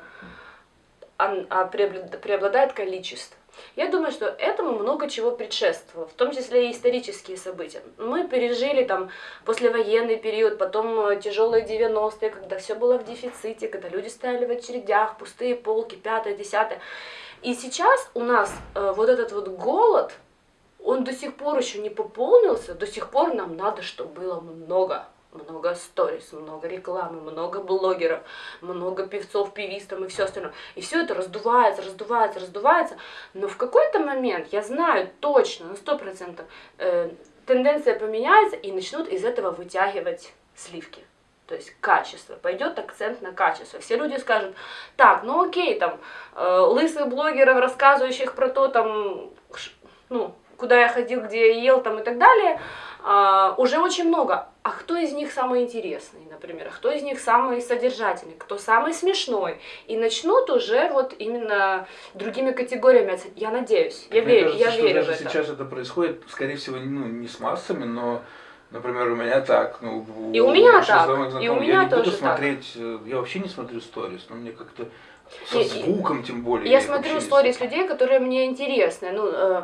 а, а преобла- преобладает количество. Я думаю, что этому много чего предшествовало, в том числе и исторические события. Мы пережили там послевоенный период, потом э, тяжелые 90-е, когда все было в дефиците, когда люди стояли в очередях, пустые полки, пятое, десятое. И сейчас у нас э, вот этот вот голод, он до сих пор еще не пополнился, до сих пор нам надо, чтобы было много. Много сторис, много рекламы, много блогеров, много певцов, певистов и все остальное. И все это раздувается, раздувается, раздувается. Но в какой-то момент, я знаю точно, на сто процентов, э, тенденция поменяется и начнут из этого вытягивать сливки. То есть качество, пойдет акцент на качество. Все люди скажут, так, ну окей, там, э, лысых блогеров, рассказывающих про то, там, ну, куда я ходил, где я ел, там и так далее, а, уже очень много. А кто из них самый интересный, например? А кто из них самый содержательный? Кто самый смешной? И начнут уже вот именно другими категориями оценивать. Я надеюсь, я
Мне
верю,
кажется,
я
что
верю в
даже
это.
сейчас это происходит, скорее всего, ну, не с массами, но, например, у меня так. Ну,
И у меня
большинства
так,
моих
и у
знакомых,
меня
я не буду
тоже так.
смотреть, э, я вообще не смотрю сторис, но мне как-то со
И-
звуком тем более.
Я
вообще
смотрю сторис людей, которые мне интересны. Ну, э,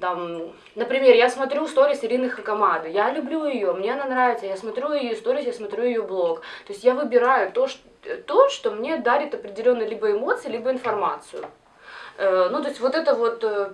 там, например, я смотрю сторис Ирины Хакамады. Я люблю ее, мне она нравится. Я смотрю ее сторис, я смотрю ее блог. То есть я выбираю то, что, то, что мне дарит определенные либо эмоции, либо информацию. Э, ну, то есть вот это вот э,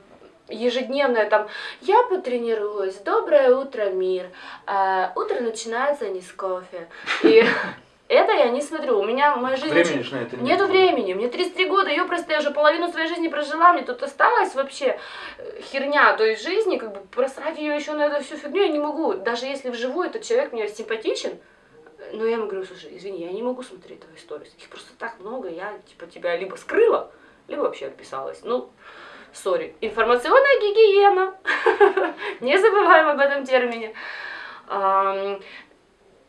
ежедневное там «Я потренируюсь», «Доброе утро, мир», э, «Утро начинается не с кофе». И это я не смотрю. У меня моя жизнь очень
Времени ж на это нет.
Нету времени, мне 33 года, я просто я уже половину своей жизни прожила, мне тут осталась вообще э, херня той жизни, как бы просрать ее еще на эту всю фигню я не могу. Даже если вживую этот человек мне симпатичен, но я ему говорю, слушай, извини, я не могу смотреть твои сторис. Их просто так много, я типа тебя либо скрыла, либо вообще отписалась. Ну, сори. Информационная гигиена. Не забываем об этом термине.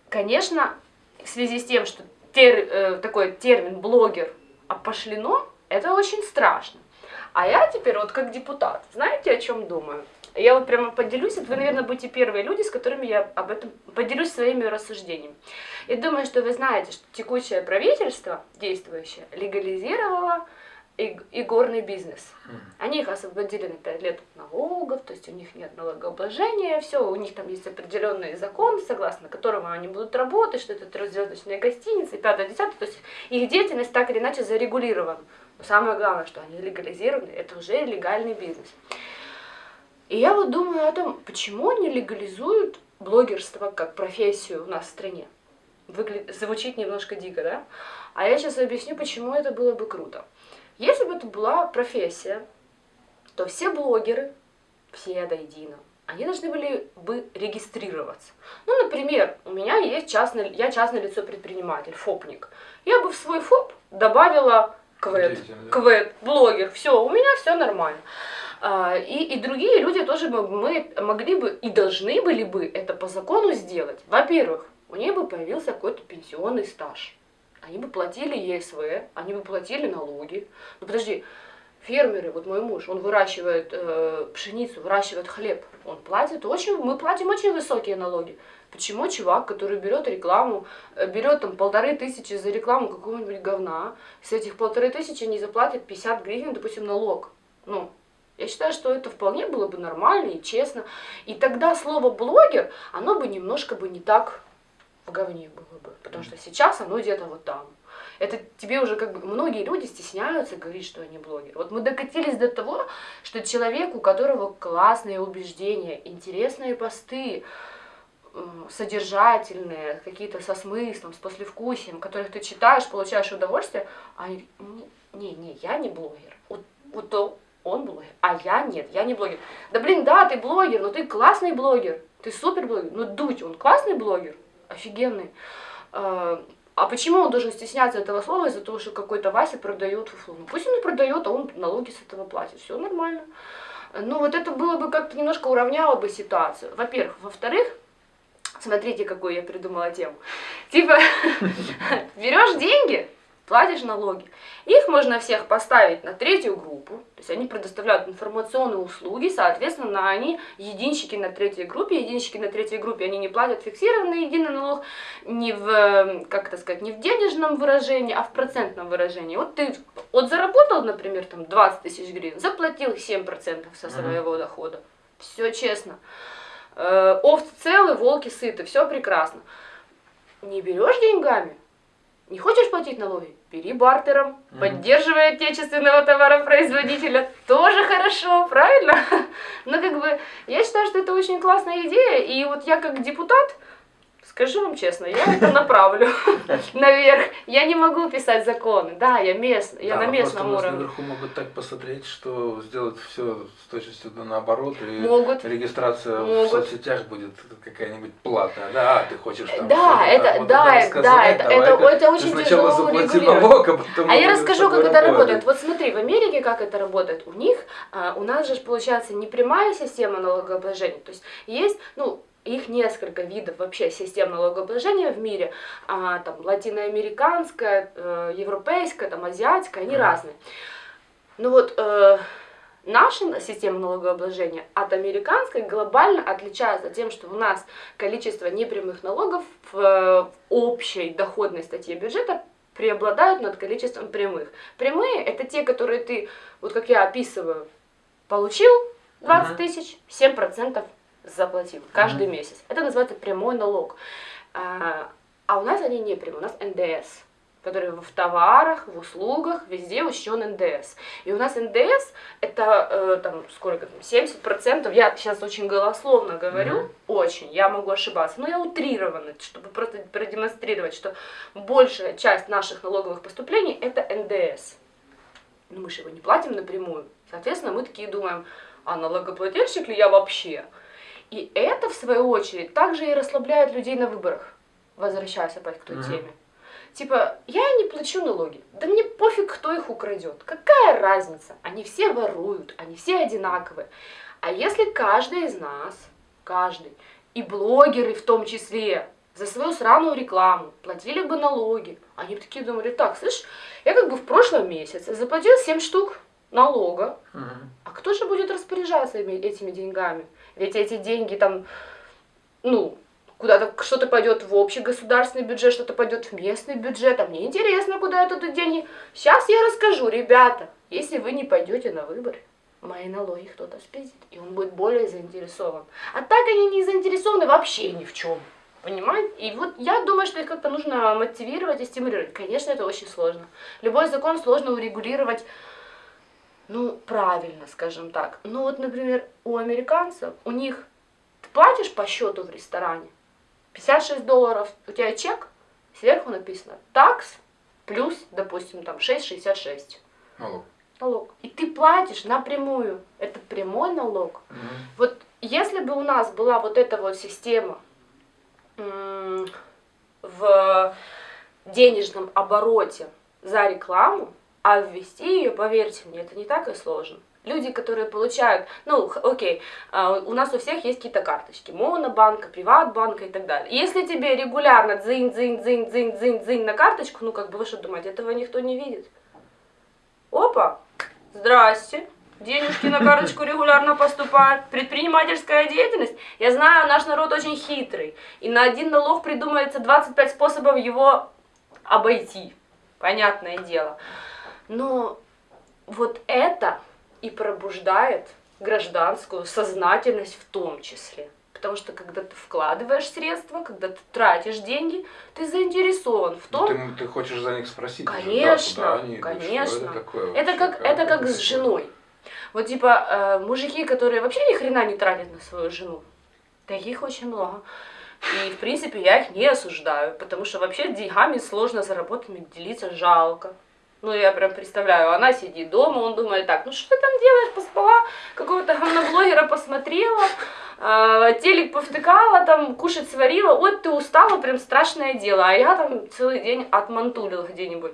Конечно, в связи с тем, что тер- э, такой термин блогер опошлено, это очень страшно. А я теперь вот как депутат, знаете, о чем думаю? Я вот прямо поделюсь, это вы, наверное, будете первые люди, с которыми я об этом поделюсь своими рассуждениями. Я думаю, что вы знаете, что текущее правительство, действующее, легализировало и- игорный бизнес. Они их освободили на 5 лет от налогов, то есть у них нет налогообложения, все, у них там есть определенный закон, согласно которому они будут работать, что это трехзвездочная гостиница, и пятое, десятое, то есть их деятельность так или иначе зарегулирована. Но самое главное, что они легализированы, это уже легальный бизнес. И я вот думаю о том, почему они легализуют блогерство как профессию у нас в стране. Выглядит, звучит немножко дико, да? А я сейчас объясню, почему это было бы круто. Если бы это была профессия, то все блогеры, все до единого, они должны были бы регистрироваться. Ну, например, у меня есть частное, я частное лицо предприниматель, ФОПник. Я бы в свой ФОП добавила КВЭД, КВЭД, блогер, все, у меня все нормально. А, и, и другие люди тоже бы, мы могли бы и должны были бы это по закону сделать. Во-первых, у них бы появился какой-то пенсионный стаж. Они бы платили ЕСВ, они бы платили налоги. Ну подожди, фермеры, вот мой муж, он выращивает э, пшеницу, выращивает хлеб, он платит очень, мы платим очень высокие налоги. Почему чувак, который берет рекламу, э, берет там полторы тысячи за рекламу какого-нибудь говна, с этих полторы тысячи не заплатит 50 гривен, допустим, налог? Ну, я считаю, что это вполне было бы нормально и честно. И тогда слово блогер, оно бы немножко бы не так в говне было бы. Потому что сейчас оно где-то вот там. Это тебе уже как бы... Многие люди стесняются говорить, что они блогеры. Вот мы докатились до того, что человек, у которого классные убеждения, интересные посты, содержательные, какие-то со смыслом, с послевкусием, которых ты читаешь, получаешь удовольствие, они, не, не, я не блогер. Вот, вот он блогер, а я нет, я не блогер. Да блин, да, ты блогер, но ты классный блогер, ты супер блогер. Ну, Дудь, он классный блогер, офигенный. А, а почему он должен стесняться этого слова из-за того, что какой-то Вася продает фуфлу? Ну пусть он и продает, а он налоги с этого платит. Все нормально. Ну вот это было бы как-то немножко уравняло бы ситуацию. Во-первых. Во-вторых, смотрите, какую я придумала тему. Типа, берешь деньги, платишь налоги. Их можно всех поставить на третью группу, то есть они предоставляют информационные услуги, соответственно, они единщики на третьей группе, единщики на третьей группе, они не платят фиксированный единый налог не в, как это сказать, не в денежном выражении, а в процентном выражении. Вот ты вот заработал, например, там 20 тысяч гривен, заплатил 7% со своего mm -hmm. дохода. Все честно. Э, овцы целы, волки сыты, все прекрасно. Не берешь деньгами, не хочешь платить налоги? Бери бартером, mm-hmm. поддерживай отечественного товаропроизводителя, тоже хорошо, правильно? Но как бы я считаю, что это очень классная идея, и вот я как депутат, Скажу вам честно, я это направлю наверх. Я не могу писать законы. Да, я местный, я на местном уровне.
наверху могут так посмотреть, что сделать все с точностью до наоборот. И
могут.
регистрация могут. в соцсетях будет какая-нибудь платная. Да, а, ты хочешь там
Да, это, вот да, это, да, это, это, это очень тяжело заплати налог, а потом... А я расскажу, как это работает. Вот смотри, в Америке как это работает. У них, а, у нас же получается не прямая система налогообложения. То есть есть, ну, их несколько видов вообще систем налогообложения в мире, а, там латиноамериканская, э, европейская, там азиатская, они mm. разные. Ну вот э, наша система налогообложения от американской глобально отличается тем, что у нас количество непрямых налогов в, в общей доходной статье бюджета преобладают над количеством прямых. Прямые это те, которые ты, вот как я описываю, получил 20 тысяч, 7% заплатил каждый mm -hmm. месяц. Это называется прямой налог. А, а у нас они не прямые, у нас НДС который в товарах, в услугах, везде учтен НДС. И у нас НДС это э, там сколько там, 70%, я сейчас очень голословно говорю, mm -hmm. очень, я могу ошибаться, но я утрированно, чтобы просто продемонстрировать, что большая часть наших налоговых поступлений это НДС. Но мы же его не платим напрямую. Соответственно, мы такие думаем, а налогоплательщик ли я вообще? И это, в свою очередь, также и расслабляет людей на выборах. Возвращаясь опять к той mm -hmm. теме. Типа, я не плачу налоги. Да мне пофиг, кто их украдет. Какая разница? Они все воруют, они все одинаковые. А если каждый из нас, каждый, и блогеры в том числе, за свою сраную рекламу платили бы налоги, они бы такие думали, так, слышь, я как бы в прошлом месяце заплатил 7 штук налога, угу. а кто же будет распоряжаться этими деньгами? Ведь эти деньги там, ну, куда-то что-то пойдет в общий государственный бюджет, что-то пойдет в местный бюджет, а мне интересно, куда идут деньги. Сейчас я расскажу, ребята, если вы не пойдете на выборы, мои налоги кто-то спиздит, и он будет более заинтересован. А так они не заинтересованы вообще ни в чем. Понимаете? И вот я думаю, что их как-то нужно мотивировать и стимулировать. Конечно, это очень сложно. Любой закон сложно урегулировать ну, правильно, скажем так. Ну вот, например, у американцев, у них Ты платишь по счету в ресторане, 56 долларов, у тебя чек, сверху написано такс плюс, допустим, там 6,66.
Налог.
Налог. И ты платишь напрямую. Это прямой налог.
Мгм.
Вот если бы у нас была вот эта вот система в денежном обороте за рекламу, а ввести ее, поверьте мне, это не так и сложно. Люди, которые получают, ну, окей, а, у нас у всех есть какие-то карточки, монобанка, приватбанка и так далее. Если тебе регулярно дзынь, дзынь, дзынь, дзынь, дзынь, дзынь на карточку, ну, как бы вы что думаете, этого никто не видит? Опа, здрасте, денежки на карточку регулярно поступают, предпринимательская деятельность. Я знаю, наш народ очень хитрый, и на один налог придумается 25 способов его обойти, понятное дело. Но вот это и пробуждает гражданскую сознательность в том числе. Потому что когда ты вкладываешь средства, когда ты тратишь деньги, ты заинтересован в том,
Ну, Ты, ты хочешь за них спросить? да,
Конечно,
куда они
конечно.
это такое
Это как, это как с женой. Вот типа э, мужики, которые вообще ни хрена не тратят на свою жену, таких очень много. И в принципе я их не осуждаю, потому что вообще деньгами сложно заработанными делиться жалко. Ну, я прям представляю, она сидит дома, он думает так, ну что ты там делаешь, поспала, какого-то говноблогера посмотрела, э, телек повтыкала, там кушать сварила, ой, ты устала, прям страшное дело, а я там целый день отмантулил где-нибудь.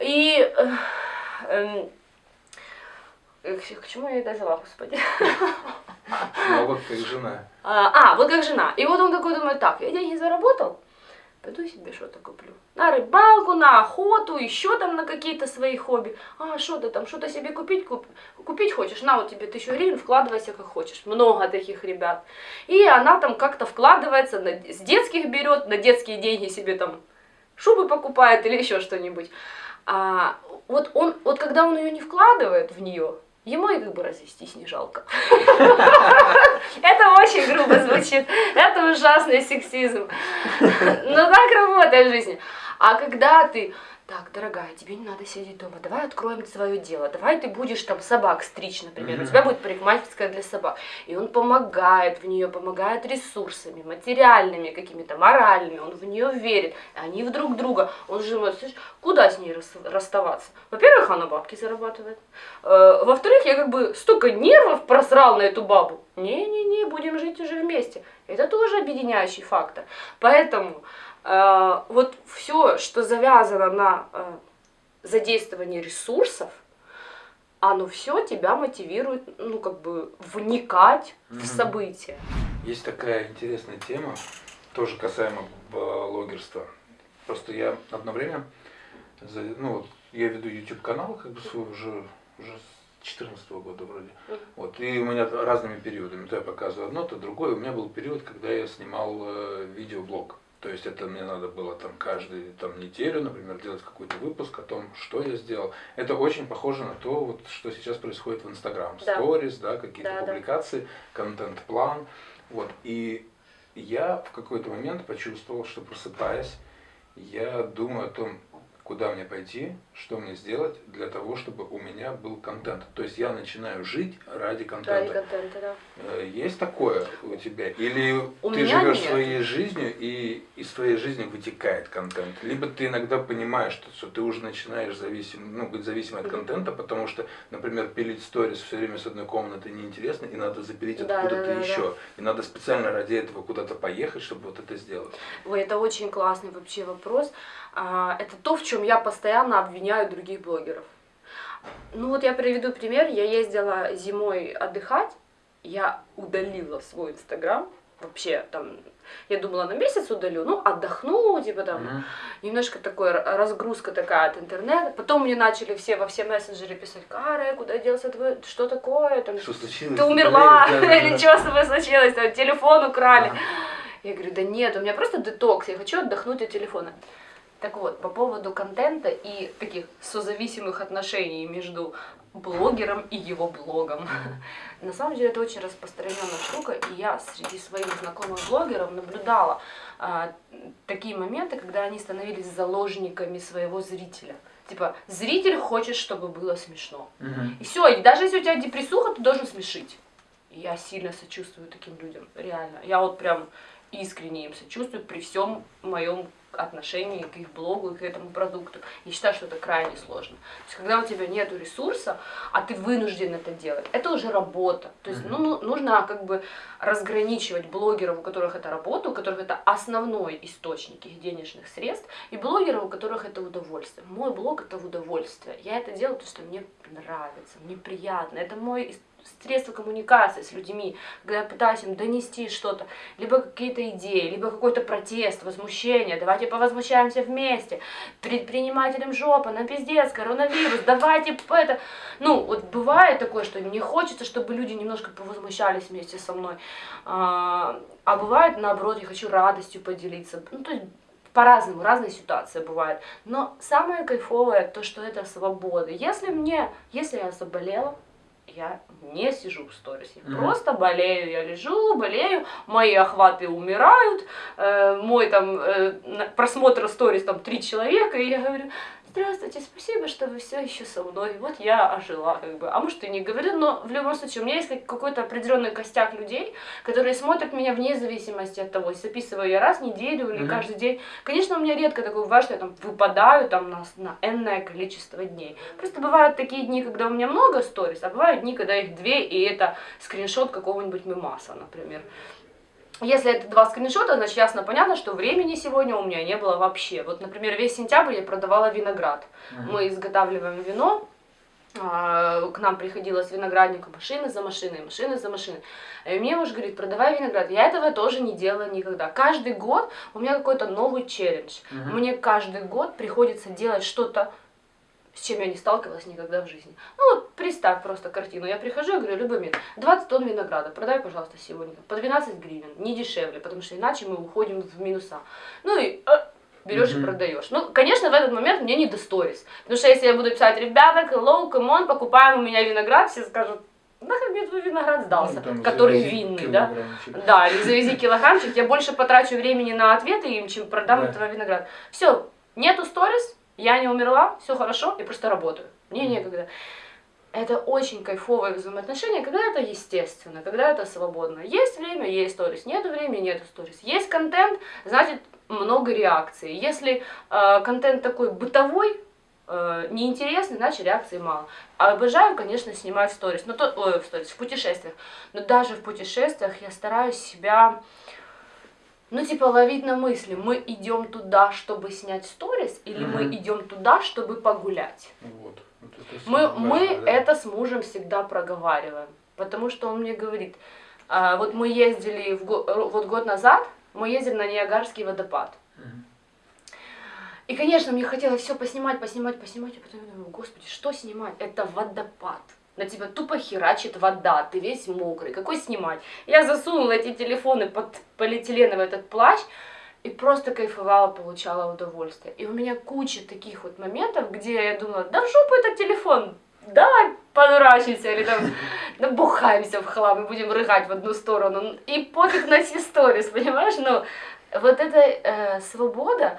И э, э, к к чему я это взяла, господи?
Ну, вот как жена.
А, а, вот как жена. И вот он такой думает, так, я деньги заработал, пойду себе что-то куплю. На рыбалку, на охоту, еще там на какие-то свои хобби. А, что ты там, что-то себе купить, куп- купить хочешь? На, вот тебе тысячу гривен, вкладывайся как хочешь. Много таких ребят. И она там как-то вкладывается, на, с детских берет, на детские деньги себе там шубы покупает или еще что-нибудь. А, вот он, вот когда он ее не вкладывает в нее, ему и как бы развестись не жалко. Это очень грубо звучит. Это ужасный сексизм. Но так работает жизнь. А когда ты так, дорогая, тебе не надо сидеть дома, давай откроем свое дело, давай ты будешь там собак стричь, например, у тебя будет парикмахерская для собак, и он помогает в нее, помогает ресурсами, материальными какими-то, моральными, он в нее верит, они в друг друга, он же, слышишь, куда с ней рас- расставаться? Во-первых, она бабки зарабатывает, Э, во-вторых, я как бы столько нервов просрал на эту бабу, не-не-не, будем жить уже вместе, это тоже объединяющий фактор, поэтому вот все, что завязано на э, задействовании ресурсов, оно все тебя мотивирует, ну, как бы, вникать в
Мгм.
события.
Есть такая интересная тема, тоже касаемо блогерства. Просто я одно время, ну вот, я веду YouTube канал, как бы свой уже, уже с 14 года вроде.
Мгм.
Вот, и у меня разными периодами, то я показываю одно, то другое. У меня был период, когда я снимал э, видеоблог. То есть это мне надо было там каждую там, неделю, например, делать какой-то выпуск о том, что я сделал. Это очень похоже на то, вот, что сейчас происходит в Инстаграм.
Да.
Сторис, да, какие-то
Да, да.
публикации, контент-план. Вот. И я в какой-то момент почувствовал, что просыпаясь, я думаю о том, куда мне пойти, что мне сделать для того, чтобы у меня был контент. То есть я начинаю жить ради контента.
Ради контента, да.
Э, Есть такое у тебя? Или
У
ты живешь
нет.
своей жизнью и из твоей жизни вытекает контент? Либо ты иногда понимаешь, что, что ты уже начинаешь зависим, ну, быть зависим от контента, потому что, например, пилить сторис все время с одной комнаты неинтересно, и надо запилить
Да,
откуда-то
да, да,
еще. И надо специально ради этого куда-то поехать, чтобы вот это сделать.
Ой, это очень классный вообще вопрос. Это то, в чем я постоянно обвиняю других блогеров. Ну вот я приведу пример. Я ездила зимой отдыхать, я удалила свой инстаграм. Вообще там, я думала, на месяц удалю, ну, отдохну, типа там,
Мгм.
немножко такой разгрузка такая от интернета. Потом мне начали все во все мессенджеры писать, Каре, куда делся твой, что такое, там,
Что случилось?
ты умерла,
болеешь? Да, да,
или что с тобой случилось, там, телефон украли. Я говорю, да нет, у меня просто детокс, я хочу отдохнуть от телефона. Так вот, по поводу контента и таких созависимых отношений между блогером и его блогом. На самом деле это очень распространенная штука, и я среди своих знакомых блогеров наблюдала а, такие моменты, когда они становились заложниками своего зрителя. Типа, зритель хочет, чтобы было смешно.
Мгм.
И все, и даже если у тебя депрессуха, ты должен смешить. Я сильно сочувствую таким людям, реально. Я вот прям искренне им сочувствую при всем моем отношении к их блогу и к этому продукту. Я считаю, что это крайне сложно. То есть, когда у тебя нет ресурса, а ты вынужден это делать, это уже работа. То есть, ну, ну, нужно как бы разграничивать блогеров, у которых это работа, у которых это основной источник их денежных средств, и блогеров, у которых это удовольствие. Мой блог это удовольствие. Я это делаю, потому что мне нравится, мне приятно. Это мой средства коммуникации с людьми, когда я пытаюсь им донести что-то, либо какие-то идеи, либо какой-то протест, возмущение, давайте повозмущаемся вместе, предпринимателям жопа, на пиздец, коронавирус, давайте это, ну, вот бывает такое, что мне хочется, чтобы люди немножко повозмущались вместе со мной, а, а бывает наоборот, я хочу радостью поделиться, ну, то есть по-разному, разные ситуации бывают. Но самое кайфовое, то, что это свобода. Если мне, если я заболела, я не сижу в сторис, я mm-hmm. просто болею, я лежу, болею, мои охваты умирают, э, мой там э, просмотр сторис там три человека, и я говорю, здравствуйте, спасибо, что вы все еще со мной, вот я ожила, как бы, а может и не говорю, но в любом случае у меня есть какой-то определенный костяк людей, которые смотрят меня вне зависимости от того, записываю я раз в неделю или mm-hmm. каждый день. Конечно, у меня редко такое бывает, что я там выпадаю там на, на энное количество дней. Просто бывают такие дни, когда у меня много сторис, а бывают дни, когда их две, и это скриншот какого-нибудь мемаса, например. Если это два скриншота, значит ясно понятно, что времени сегодня у меня не было вообще. Вот, например, весь сентябрь я продавала виноград. Uh-huh. Мы изготавливаем вино, а, к нам приходила с виноградника машины за машиной, машины за машиной. И мне муж говорит, продавай виноград. Я этого тоже не делала никогда. Каждый год у меня какой-то новый челлендж. Uh-huh. Мне каждый год приходится делать что-то с чем я не сталкивалась никогда в жизни. Ну вот представь просто картину. Я прихожу и говорю, Любомир, 20 тонн винограда, продай, пожалуйста, сегодня по 12 гривен, не дешевле, потому что иначе мы уходим в минуса. Ну и э, берешь mm-hmm. и продаешь. Ну, конечно, в этот момент мне не до сторис. Потому что если я буду писать, ребята, hello, on, покупаем у меня виноград, все скажут, нахер мне твой виноград сдался, ну, который винный, да? Да, или завези килограммчик, я больше потрачу времени на ответы им, чем продам да. этого винограда. Все, нету сторис, я не умерла, все хорошо, я просто работаю. Мне некогда. Это очень кайфовое взаимоотношение, когда это естественно, когда это свободно. Есть время, есть сторис, нет времени, нет сторис. Есть контент, значит много реакций. Если э, контент такой бытовой, э, неинтересный, значит реакции мало. А обожаю, конечно, снимать сторис, но то, ой, в сторис, в путешествиях. Но даже в путешествиях я стараюсь себя ну, типа, ловить на мысли, мы идем туда, чтобы снять сторис, или угу. мы идем туда, чтобы погулять.
Вот. вот
мы важно, мы да? это с мужем всегда проговариваем, потому что он мне говорит, а, вот мы ездили, в го, вот год назад, мы ездили на Ниагарский водопад. Угу. И, конечно, мне хотелось все поснимать, поснимать, поснимать, а потом я думаю, господи, что снимать? Это водопад на тебя тупо херачит вода, ты весь мокрый, какой снимать? Я засунула эти телефоны под полиэтиленовый этот плащ, и просто кайфовала, получала удовольствие. И у меня куча таких вот моментов, где я думала, да в жопу этот телефон, давай подурачимся, или там набухаемся в хлам и будем рыгать в одну сторону. И пофиг на все понимаешь? Но вот эта э, свобода,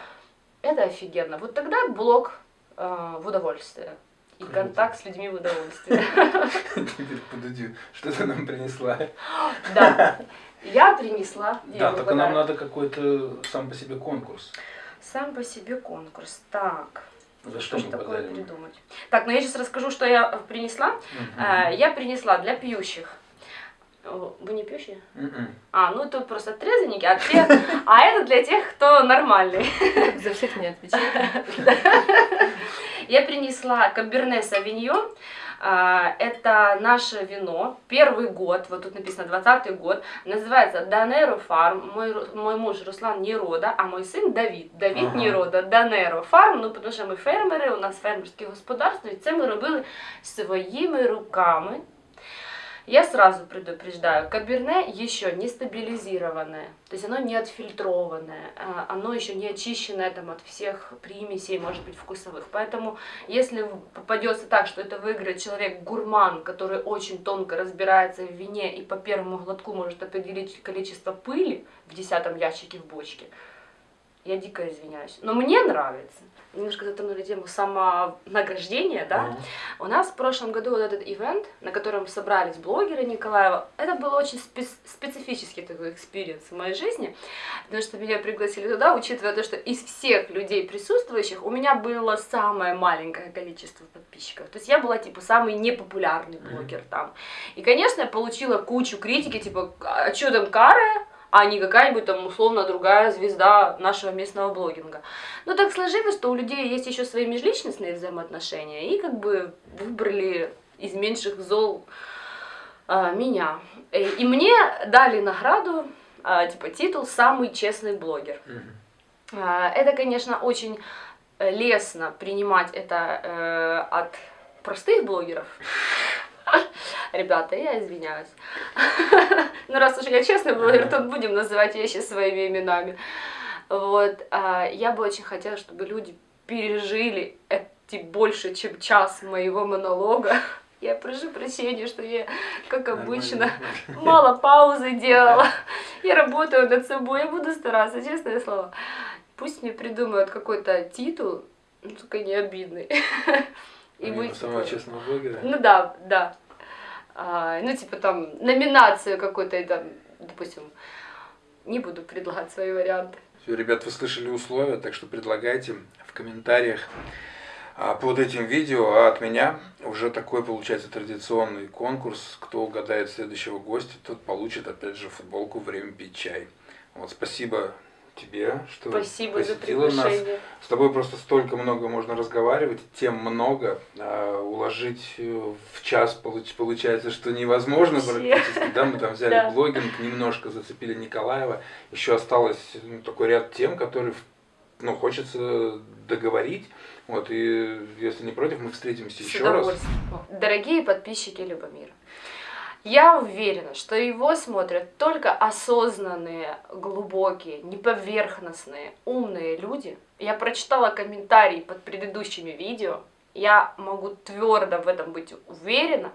это офигенно. Вот тогда блог э, в удовольствие. И контакт с людьми в.
Теперь подожди, что ты нам принесла?
Да, я принесла.
Да, только нам надо какой-то сам по себе конкурс.
Сам по себе конкурс. Так.
За что, что мы такое подарим?
придумать? Так, ну я сейчас расскажу, что я принесла. Угу. Я принесла для пьющих. Вы не пьющие? Mm-mm. М-м. А, ну тут просто трезвенники, а, те, а это для тех, кто нормальный.
За всех не отвечаю.
Я принесла Каберне Савиньон. А, это наше вино, первый год, вот тут написано 20 год, называется Данеро Фарм. Мой, мой муж Руслан Нерода, а мой сын Давид. Давид ага. Нерода, Данеро Фарм, ну тому що ми фермери, у нас фермерське господарство, і це ми робили своїми руками. Я сразу предупреждаю, каберне еще не стабилизированное, то есть оно не отфильтрованное, а, оно еще не очищенное там, от всех примесей, может быть, вкусовых. Поэтому, если попадется так, что это выиграет человек-гурман, который очень тонко разбирается в вине и по первому глотку может определить количество пыли в десятом ящике в бочке, Я дико извиняюсь. Но мне нравится. Немножко затронули тему самонаграждения, да?
Мгм.
У нас в прошлом году вот этот ивент, на котором собрались блогеры Николаева, это был очень спе- специфический такой experience в моей жизни, потому что меня пригласили туда, учитывая то, что из всех людей присутствующих у меня было самое маленькое количество подписчиков. То есть я была типа самый непопулярный блогер там. И, конечно, я получила кучу критики, типа, а что там Кара? А не какая-нибудь там условно другая звезда нашего местного блогинга. Но так сложилось, что у людей есть еще свои межличностные взаимоотношения, и как бы выбрали из меньших зол а, меня. И, и мне дали награду, а, типа титул «Самый честный блогер». А, Это, конечно, очень э, лестно принимать это э, от простых блогеров. Ребята, я извиняюсь. Ну, раз уж я честный блогер, то будем называть вещи своими именами. Вот. а, Я бы очень хотела, чтобы люди пережили эти больше, чем час моего монолога. Я прошу прощения, что я, как обычно, мало паузы делала. Я работаю над собой, я буду стараться, честное слово. Пусть мне придумают какой-то титул, ну, только не обидный. И
Помимо
быть
самого честного блогера.
Ну да, да. А, ну, типа там номинацию какую-то, там, допустим, не буду предлагать свои варианты.
Всё, ребят, вы слышали условия, так что предлагайте в комментариях а, под этим видео. А от меня уже такой получается традиционный конкурс. Кто угадает следующего гостя, тот получит опять же футболку «Время пить чай». Вот, спасибо тебе, что
Спасибо за
посетила нас.
приглашение.
С тобой просто столько много можно разговаривать, тем много. а, уложить э, в час получ- получается, что невозможно
Вообще.
практически. Да, мы там взяли
Да.
блогинг, немножко зацепили Николаева. Еще осталось ну, такой ряд тем, которые ну, хочется договорить. Вот, и если не против, мы встретимся
С
еще раз.
Дорогие подписчики Любомира, я уверена, что его смотрят только осознанные, глубокие, неповерхностные, умные люди. Я прочитала комментарии под предыдущими видео. Я могу твердо в этом быть уверена.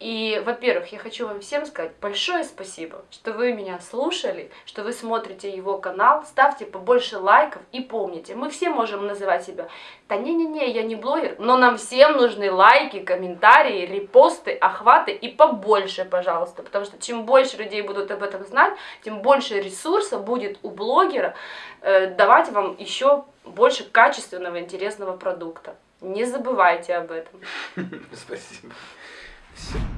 И, во-первых, я хочу вам всем сказать большое спасибо, что вы меня слушали, что вы смотрите его канал, ставьте побольше лайков и помните, мы все можем называть себя да не-не-не, я не блогер, но нам всем нужны лайки, комментарии, репосты, охваты и побольше, пожалуйста, потому что чем больше людей будут об этом знать, тем больше ресурса будет у блогера э, давать вам еще больше качественного, интересного продукта. Не забывайте об этом.
Спасибо. Thanks.